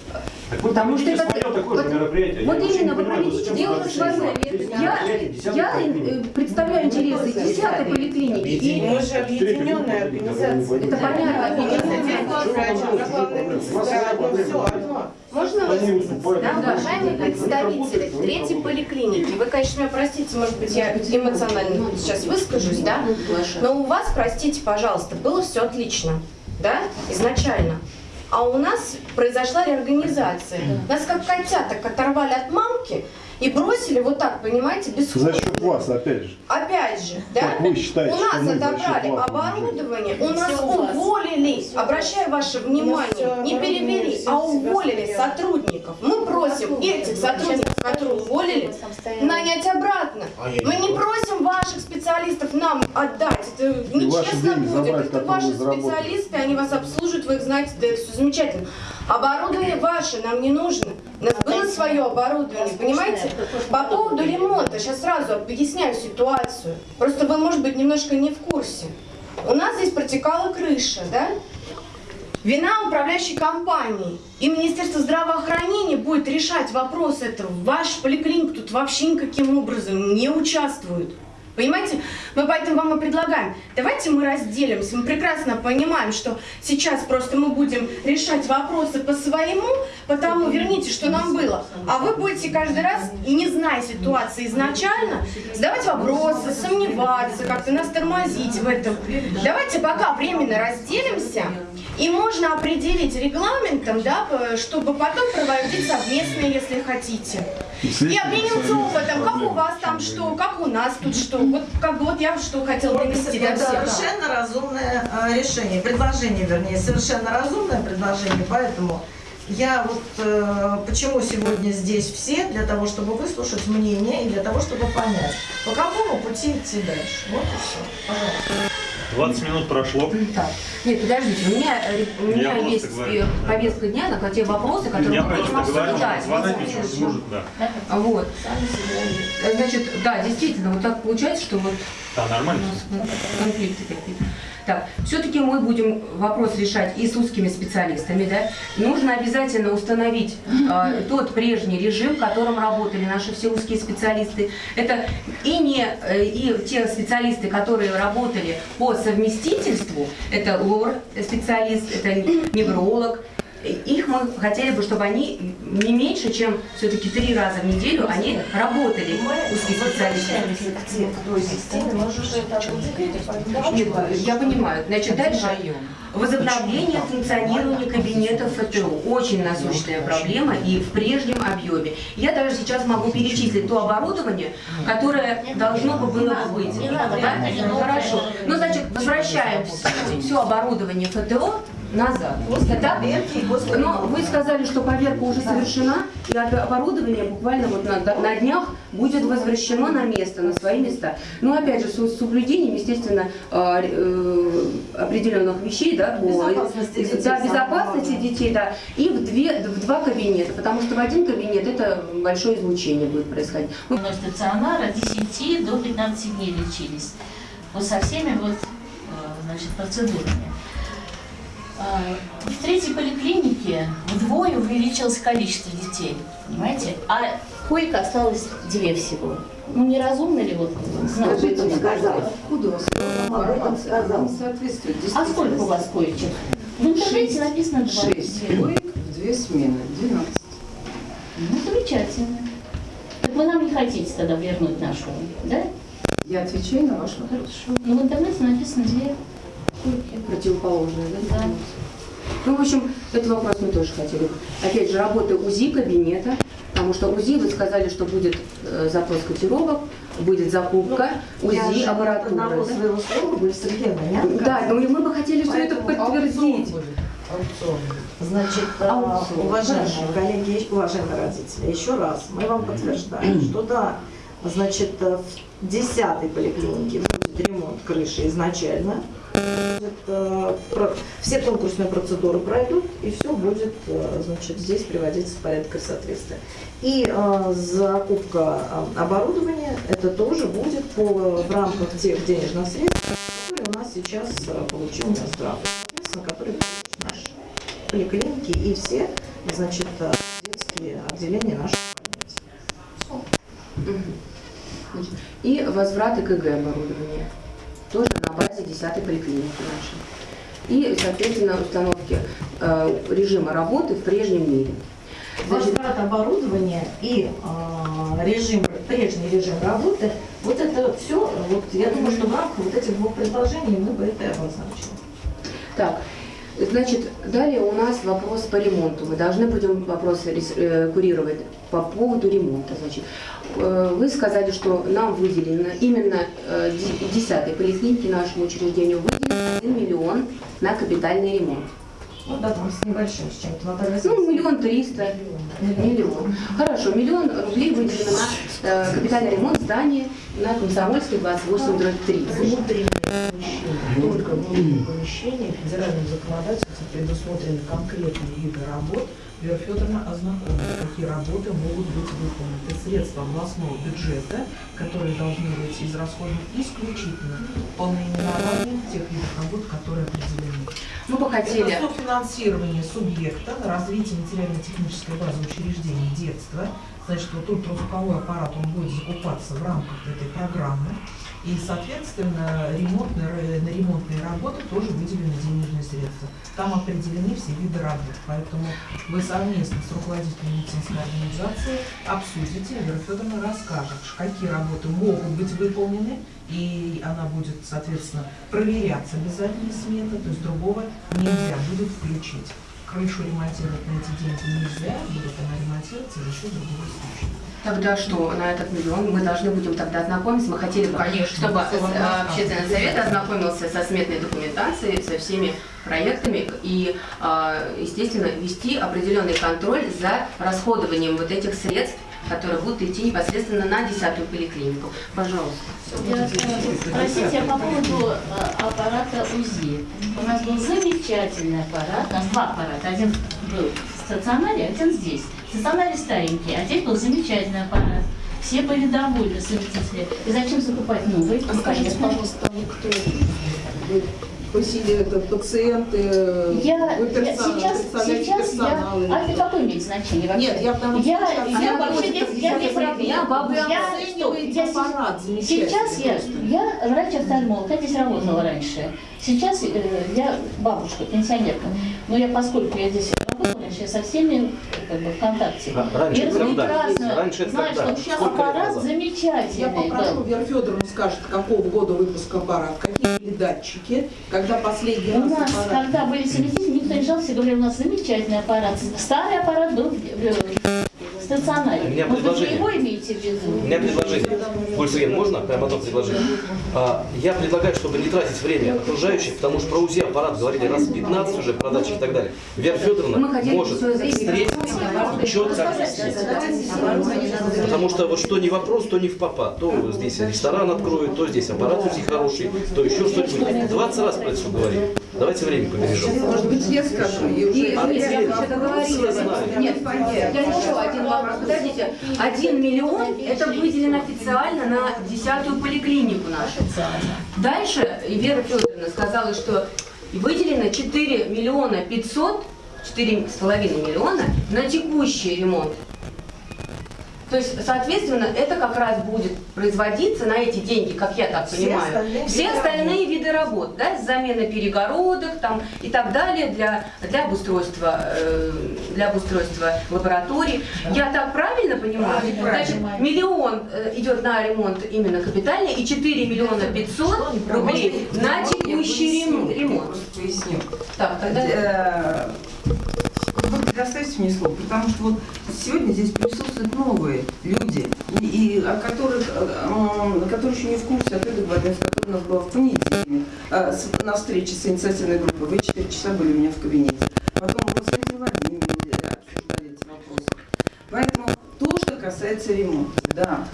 Так вы Потому что это- свое такое же вот- мероприятие. Вот Я именно, вы проведите дело свое. Я, я представляю интересы 10 поликлиники. И Мы же объединенная организация. это понятно. Можно выступают. Да, уважаемые представители третьей поликлиники, вы, конечно, меня простите, может быть, я эмоционально сейчас выскажусь, да, но у вас, простите, пожалуйста, было все отлично, да, изначально. А у нас произошла реорганизация. Нас как котяток оторвали от мамки и бросили вот так, понимаете, без За счет вас, опять же. Опять же, да? Как вы считаете, у нас отобрали вас оборудование, у нас Все уволили, обращаю ваше внимание, не перевели, а уволили сотрудников. Мы просим этих сотрудников, которые уволили, нанять обратно. Мы не просим ваших специалистов нам отдать. Это нечестно будет. Это ваши специалисты, они вас обслуживают, вы их знаете, да все замечательно. Оборудование ваше нам не нужно. У нас было свое оборудование, понимаете? По поводу ремонта, сейчас сразу объясняю ситуацию. Просто вы, может быть, немножко не в курсе. У нас здесь протекала крыша, да? Вина управляющей компании. И Министерство здравоохранения будет решать вопрос этого. Ваш поликлиник тут вообще никаким образом не участвует. Понимаете? Мы поэтому вам и предлагаем, давайте мы разделимся. Мы прекрасно понимаем, что сейчас просто мы будем решать вопросы по своему, потому верните, что нам было. А вы будете каждый раз, не зная ситуации изначально, задавать вопросы, сомневаться, как-то нас тормозить в этом. Давайте пока временно разделимся, и можно определить регламентом, да, чтобы потом проводить совместно, если хотите. И обмениваться опытом, как у вас там что, как у нас тут что. Вот как бы вот я что хотела донести до Это всех. совершенно разумное э, решение, предложение, вернее, совершенно разумное предложение, поэтому я вот э, почему сегодня здесь все, для того, чтобы выслушать мнение и для того, чтобы понять, по какому пути идти дальше. Вот и все. Пожалуйста. 20 минут прошло. Так, нет, подождите, у меня, э, у Я меня просто есть говорю, э, да. повестка дня, на те вопросы, которые Я мы говорю, обсуждать. что звонок ничего не может, да. Вот. Э, Значит, да, действительно, вот так получается, что вот Да, нормально. конфликты какие-то. Так, все-таки мы будем вопрос решать и с узкими специалистами, да. Нужно обязательно установить э, тот прежний режим, в котором работали наши все узкие специалисты. Это и не э, и те специалисты, которые работали по совместительству, это лор специалист, это невролог. Их мы хотели бы, чтобы они не меньше, чем все-таки три раза в неделю они работали, узкие специалисты. к той системе, мы же уже это Нет, я понимаю. Значит, дальше. Возобновление функционирования кабинетов ФТО. Очень насущная проблема и в прежнем объеме. Я даже сейчас могу перечислить то оборудование, которое должно бы было бы быть. Да? Хорошо. Ну, значит, возвращаем все оборудование ФТО назад. Так? Но вы сказали, что поверка уже совершена, и об- оборудование буквально вот на, на днях будет возвращено на место, на свои места. Но опять же, с, соблюдением, естественно, э, э, определенных вещей, да, по Безопасности детей, да, безопасности детей, да, и в, две, в два кабинета, потому что в один кабинет это большое излучение будет происходить. Мы Но стационар от 10 до 15 дней лечились. Вот со всеми вот, э, значит, процедурами. А, В третьей поликлинике вдвое увеличилось количество детей, понимаете? А коек осталось две всего. Ну, неразумно ли вот знать? Откуда у вас? Об этом сказал. Соответствует А сколько у вас коечек? В интернете написано два. Шесть коек в две смены, 12. Ну, замечательно. Так вы нам не хотите тогда вернуть нашу, да? Я отвечаю на ваш вопрос. Хорошо. Ну, в интернете написано две койки. противоположные, да? Да. Ну, в общем, этот вопрос мы тоже хотели. Опять же, работа УЗИ кабинета, потому что УЗИ, вы сказали, что будет э, запрос котировок, будет закупка Ну, УЗИ аппаратуры. одного да? своего слова, Сергеевна, не Да, но мы бы хотели все это подтвердить. Значит, э, Аукцион. уважаемые коллеги, уважаемые родители, еще раз мы вам подтверждаем, что да, значит, э, в 10 поликлинике будет ремонт крыши изначально. Все конкурсные процедуры пройдут, и все будет э, значит, здесь приводиться в порядок и соответствие. И э, закупка э, оборудования, это тоже будет по, в рамках тех денежных средств, которые у нас сейчас получил Минздрав, соответственно, которые наши поликлиники и все, значит, детские отделения наших больниц. И возврат ЭКГ оборудования. Тоже на базе 10 поликлиники нашей. И, соответственно, установки э, режима работы в прежнем мире. Возврат оборудования и э, режим, прежний режим работы, вот это все, вот я думаю, что в рамках вот этих двух предложений мы бы это обозначили. Так, Значит, далее у нас вопрос по ремонту. Мы должны будем вопрос рес- э, курировать по поводу ремонта. Значит, э, вы сказали, что нам выделено именно э, ди- 10 поликлинике нашему учреждению выделен 1 миллион на капитальный ремонт. Ну да, там с небольшим, с чем-то. Наталья Ну, миллион триста, миллион. Хорошо, миллион рублей выделено на э, капитальный ремонт здания на Комсомольской 28 дробь 30. Только внутри помещения федеральным законодательством предусмотрены конкретные виды работ. Вера Федоровна ознакомилась, какие работы могут быть выполнены. Средства областного бюджета, которые должны быть израсходованы исключительно по наименованию тех видов работ, которые определены. Мы бы хотели- Это софинансирование субъекта развитие материально-технической базы учреждений детства. Значит, вот тут звуковой аппарат, он будет закупаться в рамках этой программы. И, соответственно, ремонтные, на ремонтные работы тоже выделены денежные средства. Там определены все виды работ. Поэтому вы совместно с руководителем медицинской организации обсудите, Вера Федоровна расскажет, какие работы могут быть выполнены, и она будет, соответственно, проверяться обязательно смета, то есть другого нельзя будет включить. Крышу ремонтировать на эти деньги нельзя, будет она ремонтироваться за счет другого случая. Тогда что, на этот миллион мы должны будем тогда ознакомиться? Мы хотели бы, Конечно, чтобы э, общественный совет ознакомился со сметной документацией, со всеми проектами и, э, естественно, вести определенный контроль за расходованием вот этих средств, которые будут идти непосредственно на десятую поликлинику. Пожалуйста. Я Спросите по поводу э, аппарата УЗИ. У нас был замечательный аппарат, нас два аппарата. Один был в стационаре, один здесь. В старенький, а здесь был замечательный аппарат. Все были довольны, совместители. И зачем закупать новый? А скажите, пожалуйста, вы кто? Это пациенты, Я, вы я персонал, сейчас, сейчас я, а это какое имеет значение вообще? Нет, я потому что я, я я вообще я работаю. оцениваете Я, стоп, я, аппарат замечательный сейчас я, я врач-офтальмолог, я здесь работала раньше. Сейчас э, я бабушка, пенсионерка. Но я, поскольку я здесь работала раньше, я со всеми как бы, в контакте. А, раньше я это прекрасно Раньше это когда? что сейчас Сколько аппарат замечательный. Я попрошу, был. Вера Федоровна скажет, какого года выпуска аппарат, какие были датчики, когда последний У раз нас, аппарат... когда были совместители, никто не жаловался, говорили, у нас замечательный аппарат. Старый аппарат был стационаре. У меня быть, вы предложение. его имеете в виду? У меня предложение. Сергеевна, можно прямо одно предложение? А, я предлагаю, чтобы не тратить время окружающих, потому что про УЗИ аппарат говорили раз 15 уже, про датчик и так далее. Вера Федоровна может встретиться четко объяснить. Потому что вот что не вопрос, то не в попа. То здесь ресторан откроют, то здесь аппарат УЗИ хороший, то еще что-нибудь. 20 раз про это все говорим. Давайте время побережем. Может быть, я скажу, и уже... А я все знают. Нет, я еще один вопрос. Подождите, один миллион это выделено официально на десятую поликлинику нашу. Дальше Вера Федоровна сказала, что выделено 4 миллиона 500, 4,5 миллиона на текущий ремонт. То есть, соответственно, это как раз будет производиться на эти деньги, как я так Все понимаю. остальные Все виды остальные виды работ, да, замена перегородок там и так далее для, для обустройства, э, для обустройства лабораторий. Я так правильно понимаю? Правильно. Значит, миллион э, идет на ремонт именно капитальный и 4 миллиона 500 рублей на текущий ремонт. Так, тогда... Предоставьте мне слово, потому что вот сегодня здесь присутствуют новые люди, и, и о которых, м, которые еще не в курсе о той договоренности, которая у нас была в понедельник с- на встрече с инициативной группой. Вы 4 часа были у меня в кабинете. Потом вот с обсуждали эти вопросы. Поэтому то, что касается ремонта, да,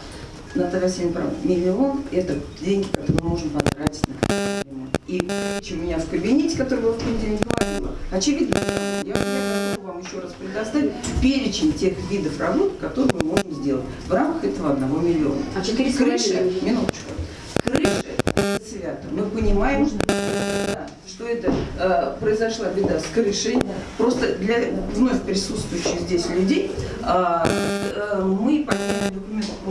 Наталья Васильевна права, миллион – это деньги, которые мы можем потратить на ремонт. И чем у меня в кабинете, который был в понедельник, говорила, очевидно, я, я готова вам еще раз предоставить перечень тех видов работ, которые мы можем сделать в рамках этого одного миллиона. А 4 Крыши, минуточку, крыши свято. Мы понимаем, что, да, что это э, произошла беда с крышей. Просто для вновь присутствующих здесь людей э, э, мы подняли документы по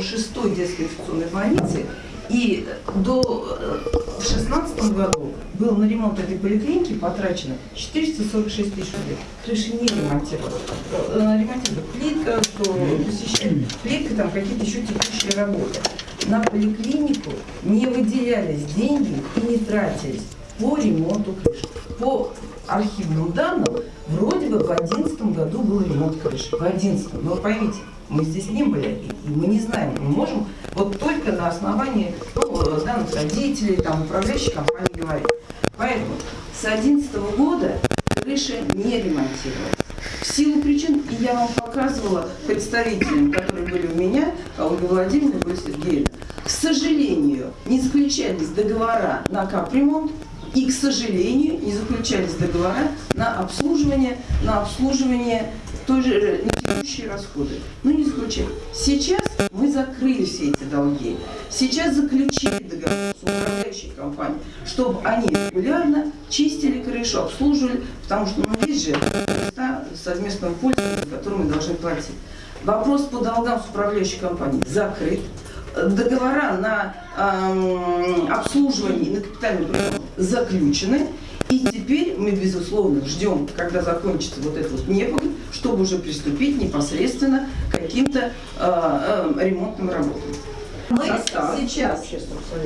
шестой детской инфекционной больнице. И до э, в шестнадцатом году было на ремонт этой поликлиники потрачено 446 тысяч рублей. Крыши не ремонтировали. Э, Ремонтировали плитка, что посещали плитка, там какие-то еще текущие работы. На поликлинику не выделялись деньги и не тратились. по ремонту крыши. По архивным данным, вроде бы в 2011 году был ремонт крыши. В 2011. Но поймите, мы здесь не были, и мы не знаем. Мы можем вот только на основании ну, данных родителей, там, управляющей компании говорить. Поэтому с 2011 года крыша не ремонтировалась. В силу причин, и я вам показывала представителям, которые были у меня, а Ольга Владимировна и Сергеевна, к сожалению, не заключались договора на капремонт, и, к сожалению, не заключались договора на обслуживание, на обслуживание той же э, текущие расходы. Ну, не заключали. Сейчас мы закрыли все эти долги. Сейчас заключили договор с управляющей компанией, чтобы они регулярно чистили крышу, обслуживали, потому что ну, есть же места совместного пользования, которые мы должны платить. Вопрос по долгам с управляющей компанией закрыт. Договора на эм, обслуживание на капитальный ремонт заключены. И теперь мы, безусловно, ждем, когда закончится вот этот вот непогодь, чтобы уже приступить непосредственно к каким-то э, э, ремонтным работам. Мы Состав. сейчас,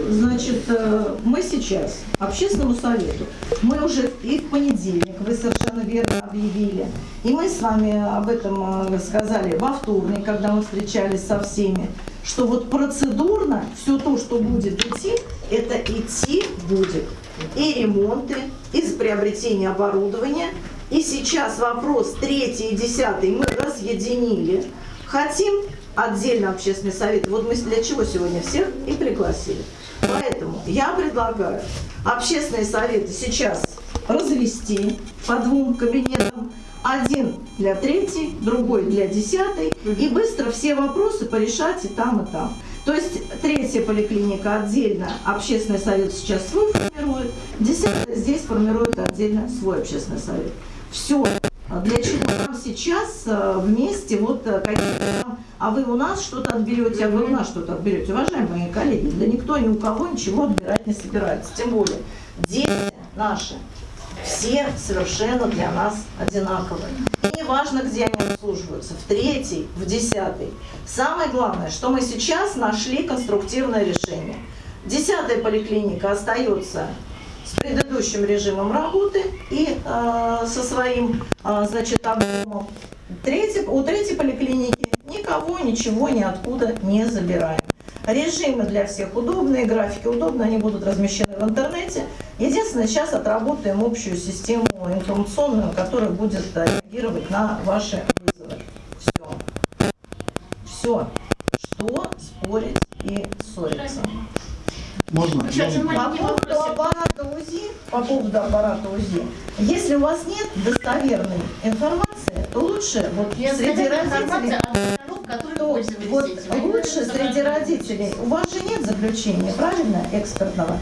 значит, э, мы сейчас общественному совету, мы уже и в понедельник, вы совершенно верно объявили, и мы с вами об этом э, сказали во вторник, когда мы встречались со всеми, что вот процедурно все то, что будет идти, это идти будет. И ремонты, и приобретение оборудования. И сейчас вопрос третий и десятый мы разъединили. Хотим отдельно общественный совет. Вот мы для чего сегодня всех и пригласили. Поэтому я предлагаю общественные советы сейчас развести по двум кабинетам. Один для третьей, другой для десятой. И быстро все вопросы порешать и там, и там. То есть третья поликлиника отдельно, общественный совет сейчас свой формирует, десятая здесь формирует отдельно свой общественный совет. Все. Для чего нам сейчас э, вместе вот э, какие-то там, а вы у нас что-то отберете, а вы у нас что-то отберете. Уважаемые коллеги, да никто ни у кого ничего отбирать не собирается. Тем более, дети наши, все совершенно для нас одинаковые. И не важно, где они обслуживаются, в третьей, в десятой. Самое главное, что мы сейчас нашли конструктивное решение. Десятая поликлиника остается с предыдущим режимом работы и э, со своим, э, значит, объемом. Третий, у третьей поликлиники никого, ничего, ниоткуда не забираем. Режимы для всех удобные, графики удобные, они будут размещены в интернете. Единственное, сейчас отработаем общую систему информационную, которая будет э, реагировать на ваши вызовы. Все. Все. Что спорить и ссориться? Можно? По поводу аппарата УЗИ, по поводу аппарата УЗИ, если у вас нет достоверной информации, то лучше вот Я среди родителей, информация о дорог, которые то пользовались вот этим. лучше среди родителей, у вас же нет заключения, правильно, экспертного?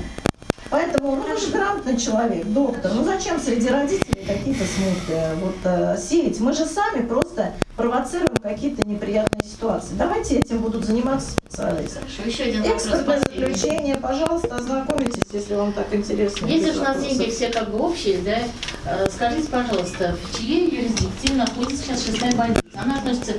Поэтому, ну вы же грамотный человек, доктор, ну зачем среди родителей какие-то смуты вот, э, сеять? Мы же сами просто провоцируем какие-то неприятные ситуации. Давайте этим будут заниматься специалисты. Хорошо, еще один Экспертное заключение, пожалуйста, ознакомитесь, если вам так интересно. Если же у нас деньги все как бы общие, да, э, скажите, пожалуйста, в чьей юрисдикции находится сейчас шестая больница? Она относится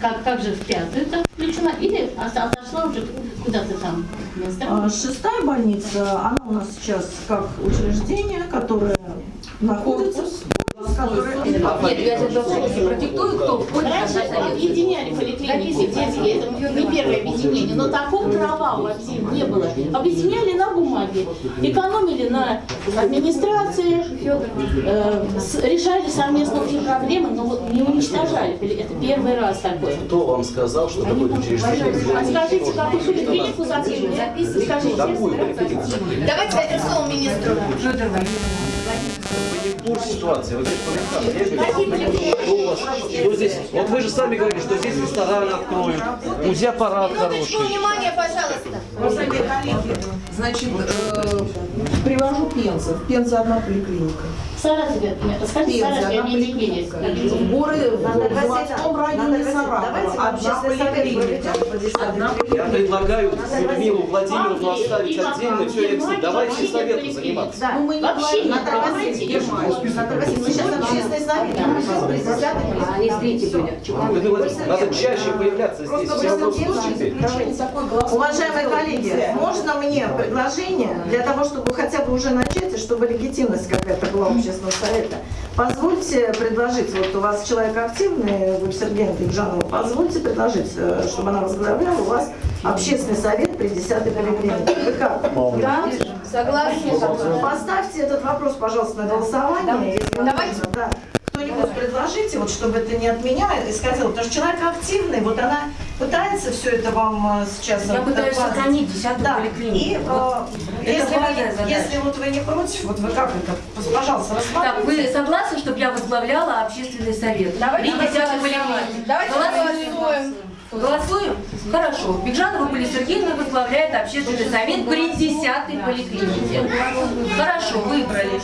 как, как же в пятую так включена или от- отошла уже куда-то там? Минздрав? А, Шестая больница, она у нас сейчас как учреждение, которое находится... Нет, я сейчас продиктую, кто входит Раньше объединяли поликлиники детские, это не первое объединение, но такого права вообще не было. Объединяли на бумаге, экономили на администрации, э, с- решали совместно общие проблемы, но вот не уничтожали. Это первый раз такое. Кто вам сказал, что такое учреждение? А скажите, какую поликлинику закрыли? Поликлинику? Давайте дадим слово министру. Вы не в курсе ситуации, вы здесь поликлиника. Что у вас? Ну, здесь, вот вы же сами говорили, что здесь ресторан откроют, УЗИ-аппарат Минуточку хороший. внимания, пожалуйста. Коллеги, значит, э, привожу Пенза. В Пензе одна поликлиника. Саратове, скажите, Пензе Саратове поликлиника. В городе, в заводском районе Саратова одна поликлиника. Я предлагаю Людмилу Владимировну оставить отдельно, все, я давайте совету заниматься. Да. Ну, мы не говорим, Наталья. Васильевна, сейчас общественный совет, Они с третьей были. Надо чаще появляться здесь. Уважаемые коллеги, можно мне предложение для того, чтобы хотя бы уже начать, и чтобы легитимность какая-то была общественного совета? Позвольте предложить, вот у вас человек активный, вы Сергея Бекжанова, позвольте предложить, э, чтобы она возглавляла у вас общественный совет при 10-й поликлинике. Вы как? Да, согласна. Поставьте этот вопрос, пожалуйста, на голосование. Давайте. да. Предложите, вот чтобы это не от меня исходило, потому что человек активный, вот она пытается все это вам э, сейчас... Я пытаюсь докладывать. сохранить десятую Да, поликлинику. и э, Вот если, вы, если вот вы не против, вот вы как это, пожалуйста, Так, вы рассмотрите. согласны, чтобы я возглавляла общественный совет? Давайте поликлинике? Давайте Голосуем. Голосуем. Хорошо. Бекжанова Полина Сергеевна возглавляет общественный совет при десятой поликлинике. Хорошо, выбрали.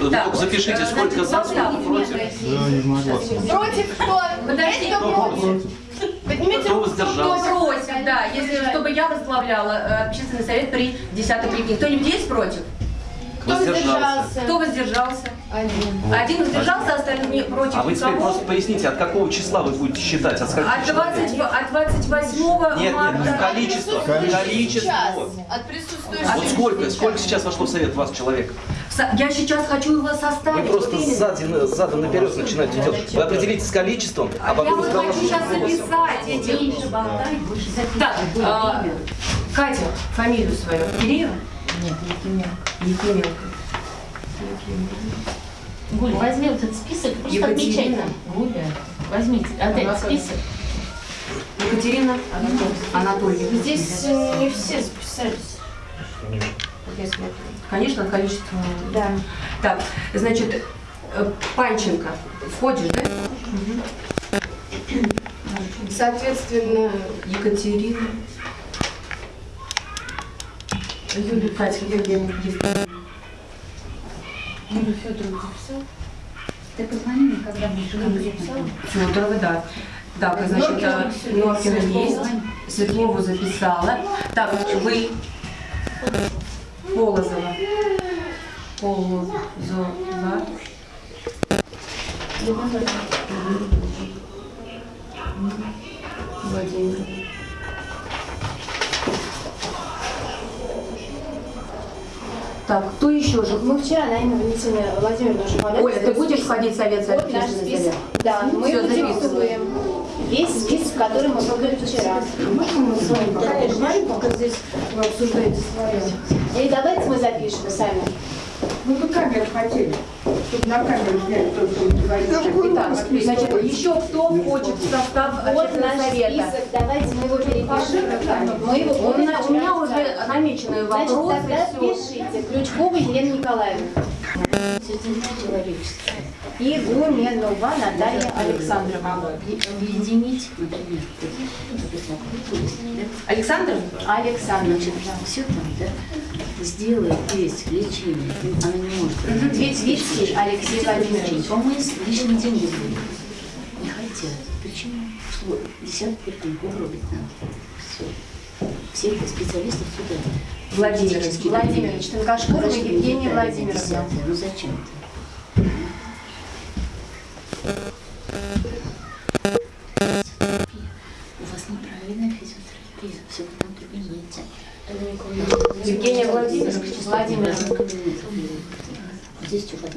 Вот, Так, только запишите, э, сколько за, сколько против. Против кто? Подожди. Кто против? Поднимите руку? Кто против, да, если чтобы я возглавляла э, общественный совет при десятой поликлинике. Кто-нибудь есть против? Кто воздержался? Кто воздержался? Один. Один воздержался, остальные против. А вы теперь Никого? просто поясните, от какого числа вы будете считать? От От, человек? 20, от 28 Нет, марта. нет, количество. Количество. Сейчас. От присутствующих. Вот сколько, сколько сейчас вошло в совет вас человек? Я сейчас хочу его Вы составить. просто вот именно. сзади, задом наперед начинаете делать. Вы определитесь с количеством, а Я потом вот с хочу сейчас записать эти... Так, а, Катя, фамилию свою. Киреева? Нет, Якименко. Якименко. Гуль, возьми вот этот список, просто отмечай там. Гуля, возьмите, отдай список. Екатерина Анатольевна. Здесь э, не все смотрю. Конечно, количество. Да. Так, значит, э, Панченко. Входишь, да? Соответственно, Екатерина. Юлия Катя, Евгения Евгеньевна. Юлию Федоровну записал. Ты позвони мне, когда будешь. Федорова, да. Так, значит, Норкина есть. Светлову записала. Так, вы Полозова. Полозова. Владимир. Так, кто еще же? Мы вчера, наверное, Валентина Владимировна уже подали. Оля, ты будешь входить в совет Вот наш список. Да, мы Всё, его записываем. Весь список, который мы выбрали вчера. Можно мы с вами пока пока здесь вы обсуждаете свое? И давайте мы запишем сами. Ну, вы камеру хотели, чтобы на камеру сняли то, что вы говорите. Итак, значит, еще кто входит в состав Вот наш совета? список, давайте мы его перепишем. Мы его У меня, у меня уже оставили. намеченные Значит, вопросы. тогда всё. пишите. Ключкова Елена Николаевна. И Гуменова Наталья Александровна. Объединить, Александр? Александровна. Значит, все там, да, сделает весь лечение, она не может. Витвицкий Алексей Владимирович. Помыть лишние деньги будут. Не хотят. Почему? Что десяток поликлиник угробить надо. Все. Все эти специалисты сюда. Владимирович Тонкашкурова Зачем Евгения Владимировна. Ну зачем У вас неправильная физиотерапия. Все в одном кабинете. Евгения Владимировна. Владимировна. Здесь что? Так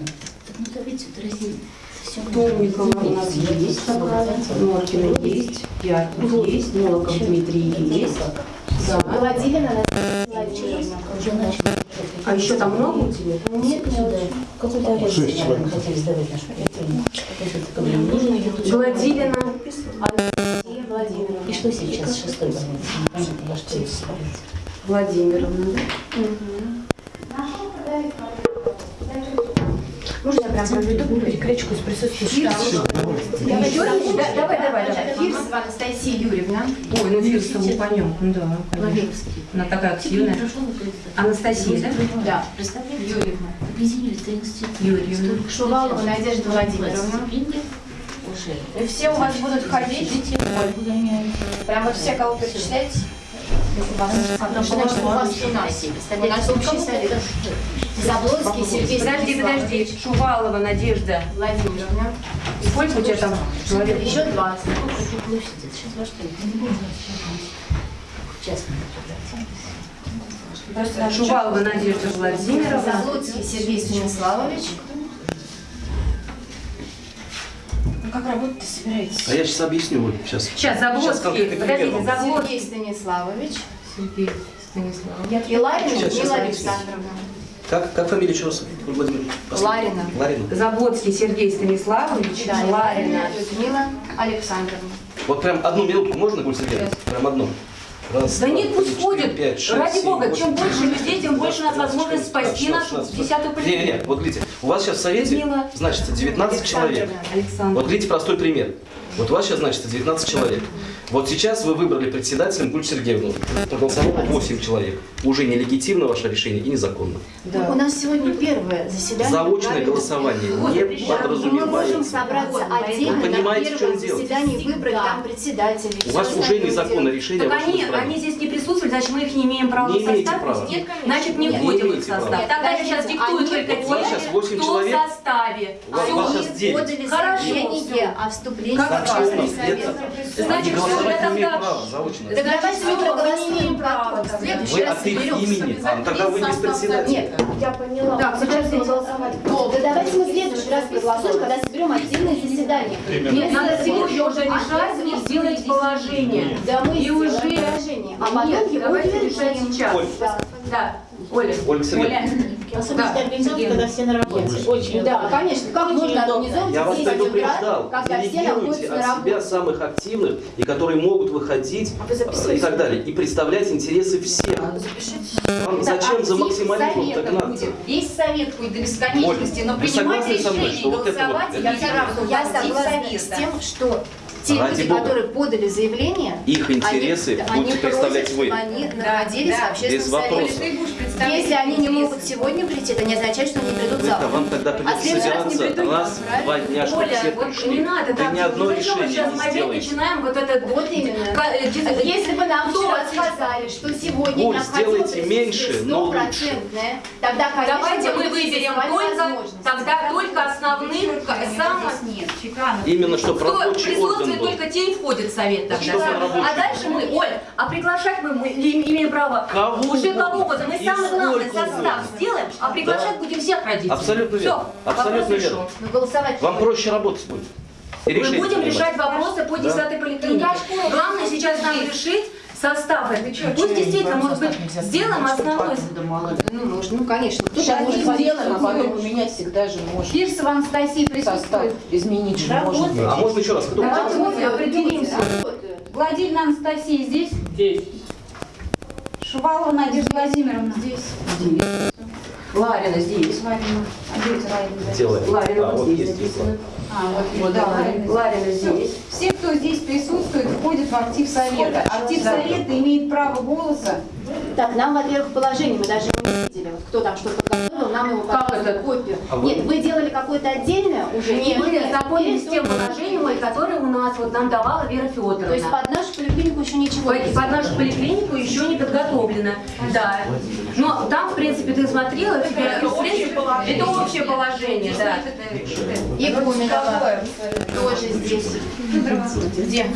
ну давайте отразим. Все Томникова у нас есть, Норкина есть, Пятник есть, Нолоков Дмитрий есть. Да. Владимировна. Уже начали. А еще там много у тебя? Нет, сюда. Какой-то арест мы хотели сдавать нашу тут. Гладилина. Анастасия Владимировна. И что сейчас шестой больницы? Непонятно, Владимировна, да? Можно я прям проведу перекличку с присутствующими? Давай, давай, давай, давай. Фирсова Анастасия Юрьевна. Ой, ну Фирсову понятно, да. конечно. Она такая активная. Анастасия, да? Да. Представляете? Юрьевна. Юрьевна. Шувалова. Надежда Владимировна. И все у вас будут ходить. Прям вот все, кого перечисляете? Заблонский Сергей Подожди, подожди. Шувалова Надежда. Владимировна. Сколько у тебя там человек? Еще 20. Сколько площадь? Это сейчас во что? Шувалова Надежда Владимировна. Заблудский Сергей Станиславович. Ну как работать-то собираетесь? А я сейчас объясню, вот сейчас. Сейчас, Заблоцкий, конкретный подождите. Заблоцкий. Сергей Станиславович. Сергей Станиславович. И Ларина Сейчас, объясню. Александровна. Как, как фамилия еще раз? Владимир? Последний. Ларина. Ларина. Заблоцкий Сергей Станиславович. Да, и Ларина. Ларина Людмила Александровна. Вот прям одну минутку можно, Гуль Сергеевна? Прям одну. Раз, Да нет, пусть ходят. Ради семь, бога, восемь, чем девять, больше людей, тем больше у нас возможность спасти нашу десятую Не, не, не, вот видите, у вас сейчас в совете, Людмила значит, 19 человек. Александр. Вот видите простой пример. Вот у вас сейчас, значит, 19 человек. Вот сейчас вы выбрали председателем Гуль Сергеевну. Проголосовало 8 человек. Уже нелегитимно ваше решение и незаконно. Ну, У нас сегодня первое заседание. Заочное голосование не Мы можем подразумевается. собраться отдельно Вы понимаете, на в чем первом дело? заседании, выбрать там председателей. У вас уже незаконное делать. решение Так они, избрание. они здесь не присутствуют, значит мы их не имеем права Не в имеете состав права. Нет. Значит не входим в их состав. права. Тогда я сейчас Подождите, диктую они только те, 8 кто человек. в составе. Они сейчас 9. подали заявление о вступлении Значит, не имеют тогда- давайте мы мы не проголосуем следующий Вы раз от их имени, а, ну тогда вы без председателя. Нет, я поняла. Так, сейчас будем голосовать. Да давайте мы в следующий раз проголосуем, когда соберем отдельное заседание. Надо сегодня уже решать и сделать положение. Да мы И уже- положение, а потом его решать сейчас. Да, Оля. Ольга Особенно организовать, когда все на работе. Очень Да, удобно. конечно. Как Очень можно удобно. организовывать я вас в 10 утра, предупреждал. когда все Делегируйте находятся на от себя работе? самых активных и которые могут выходить А э, и так далее. И представлять интересы всех. Вам зачем за максимализмом так гнаться? Весь совет будет до бесконечности, но Вы принимать решение вот вот- голосовать, это- я Я, сразу я актив согласна с тем, что те Ради люди, бога. которые подали заявление, Их интересы они, будете они представлять просят, вы. они находились да, в общественном без вопросов. Если они не могут сегодня прийти, это не означает, что они придут Вы-то завтра. вам тогда А придется следующий раз не собираться придут, раз, правильно? два дня, чтобы Оля, все вот пришли. не надо Вы так. ни одно решение сейчас не сделаете. начинаем вот этот... Вот именно. Э, дис- Если бы нам вчера сказали, что сегодня Оль, сделайте меньше, но лучше. тогда, конечно, Давайте мы выберем только, тогда только основных, самых... Нет. Именно что рабочий орган был. только те и входят в совет тогда. А дальше мы, Оль, а приглашать мы, мы имеем право Кого уже кого угодно. Мы самый главный состав угодно. сделаем, а приглашать будем всех родителей. Абсолютно верно. Все, Абсолютно вопрос верно. голосовать Вам проще работать будет. И Мы будем решать вопросы по Да. 10 поликлинике. Главное сейчас нам решить состав. Пусть действительно, может быть, сделаем основной... Ну, нужно, ну, конечно. Кто-то может сделаем, а потом поменять. всегда же можно. Фирсова Анастасия присутствует. изменить же можно. А можно еще раз? Кто? Давайте мы определимся. работает? Владимир Анастасия здесь? Здесь. Шувалова Надежда Владимировна. Здесь. Ларина здесь. Ларина. А где Ларина? Делаем. Ларина А, вот здесь есть написано. А, вот, Вот, да, Ларина. Ларина здесь. Все, кто здесь присутствует, входят в актив совета. Актив совета имеет право голоса. Так, нам, во-первых, положение, мы даже не видели, вот кто там что подготовил, нам его Как это? копию. А вы- Нет, вы делали какое-то отдельное уже? Нет, мы Или- знакомились с тем положением, которое у нас вот нам давала Вера Федоровна. То есть под нашу поликлинику еще ничего не Под, под нашу поликлинику еще не подготовлено. Да. Но там, в принципе, ты смотрела, это общее положение. Это общее положение, да. И Гуменова тоже здесь. Где?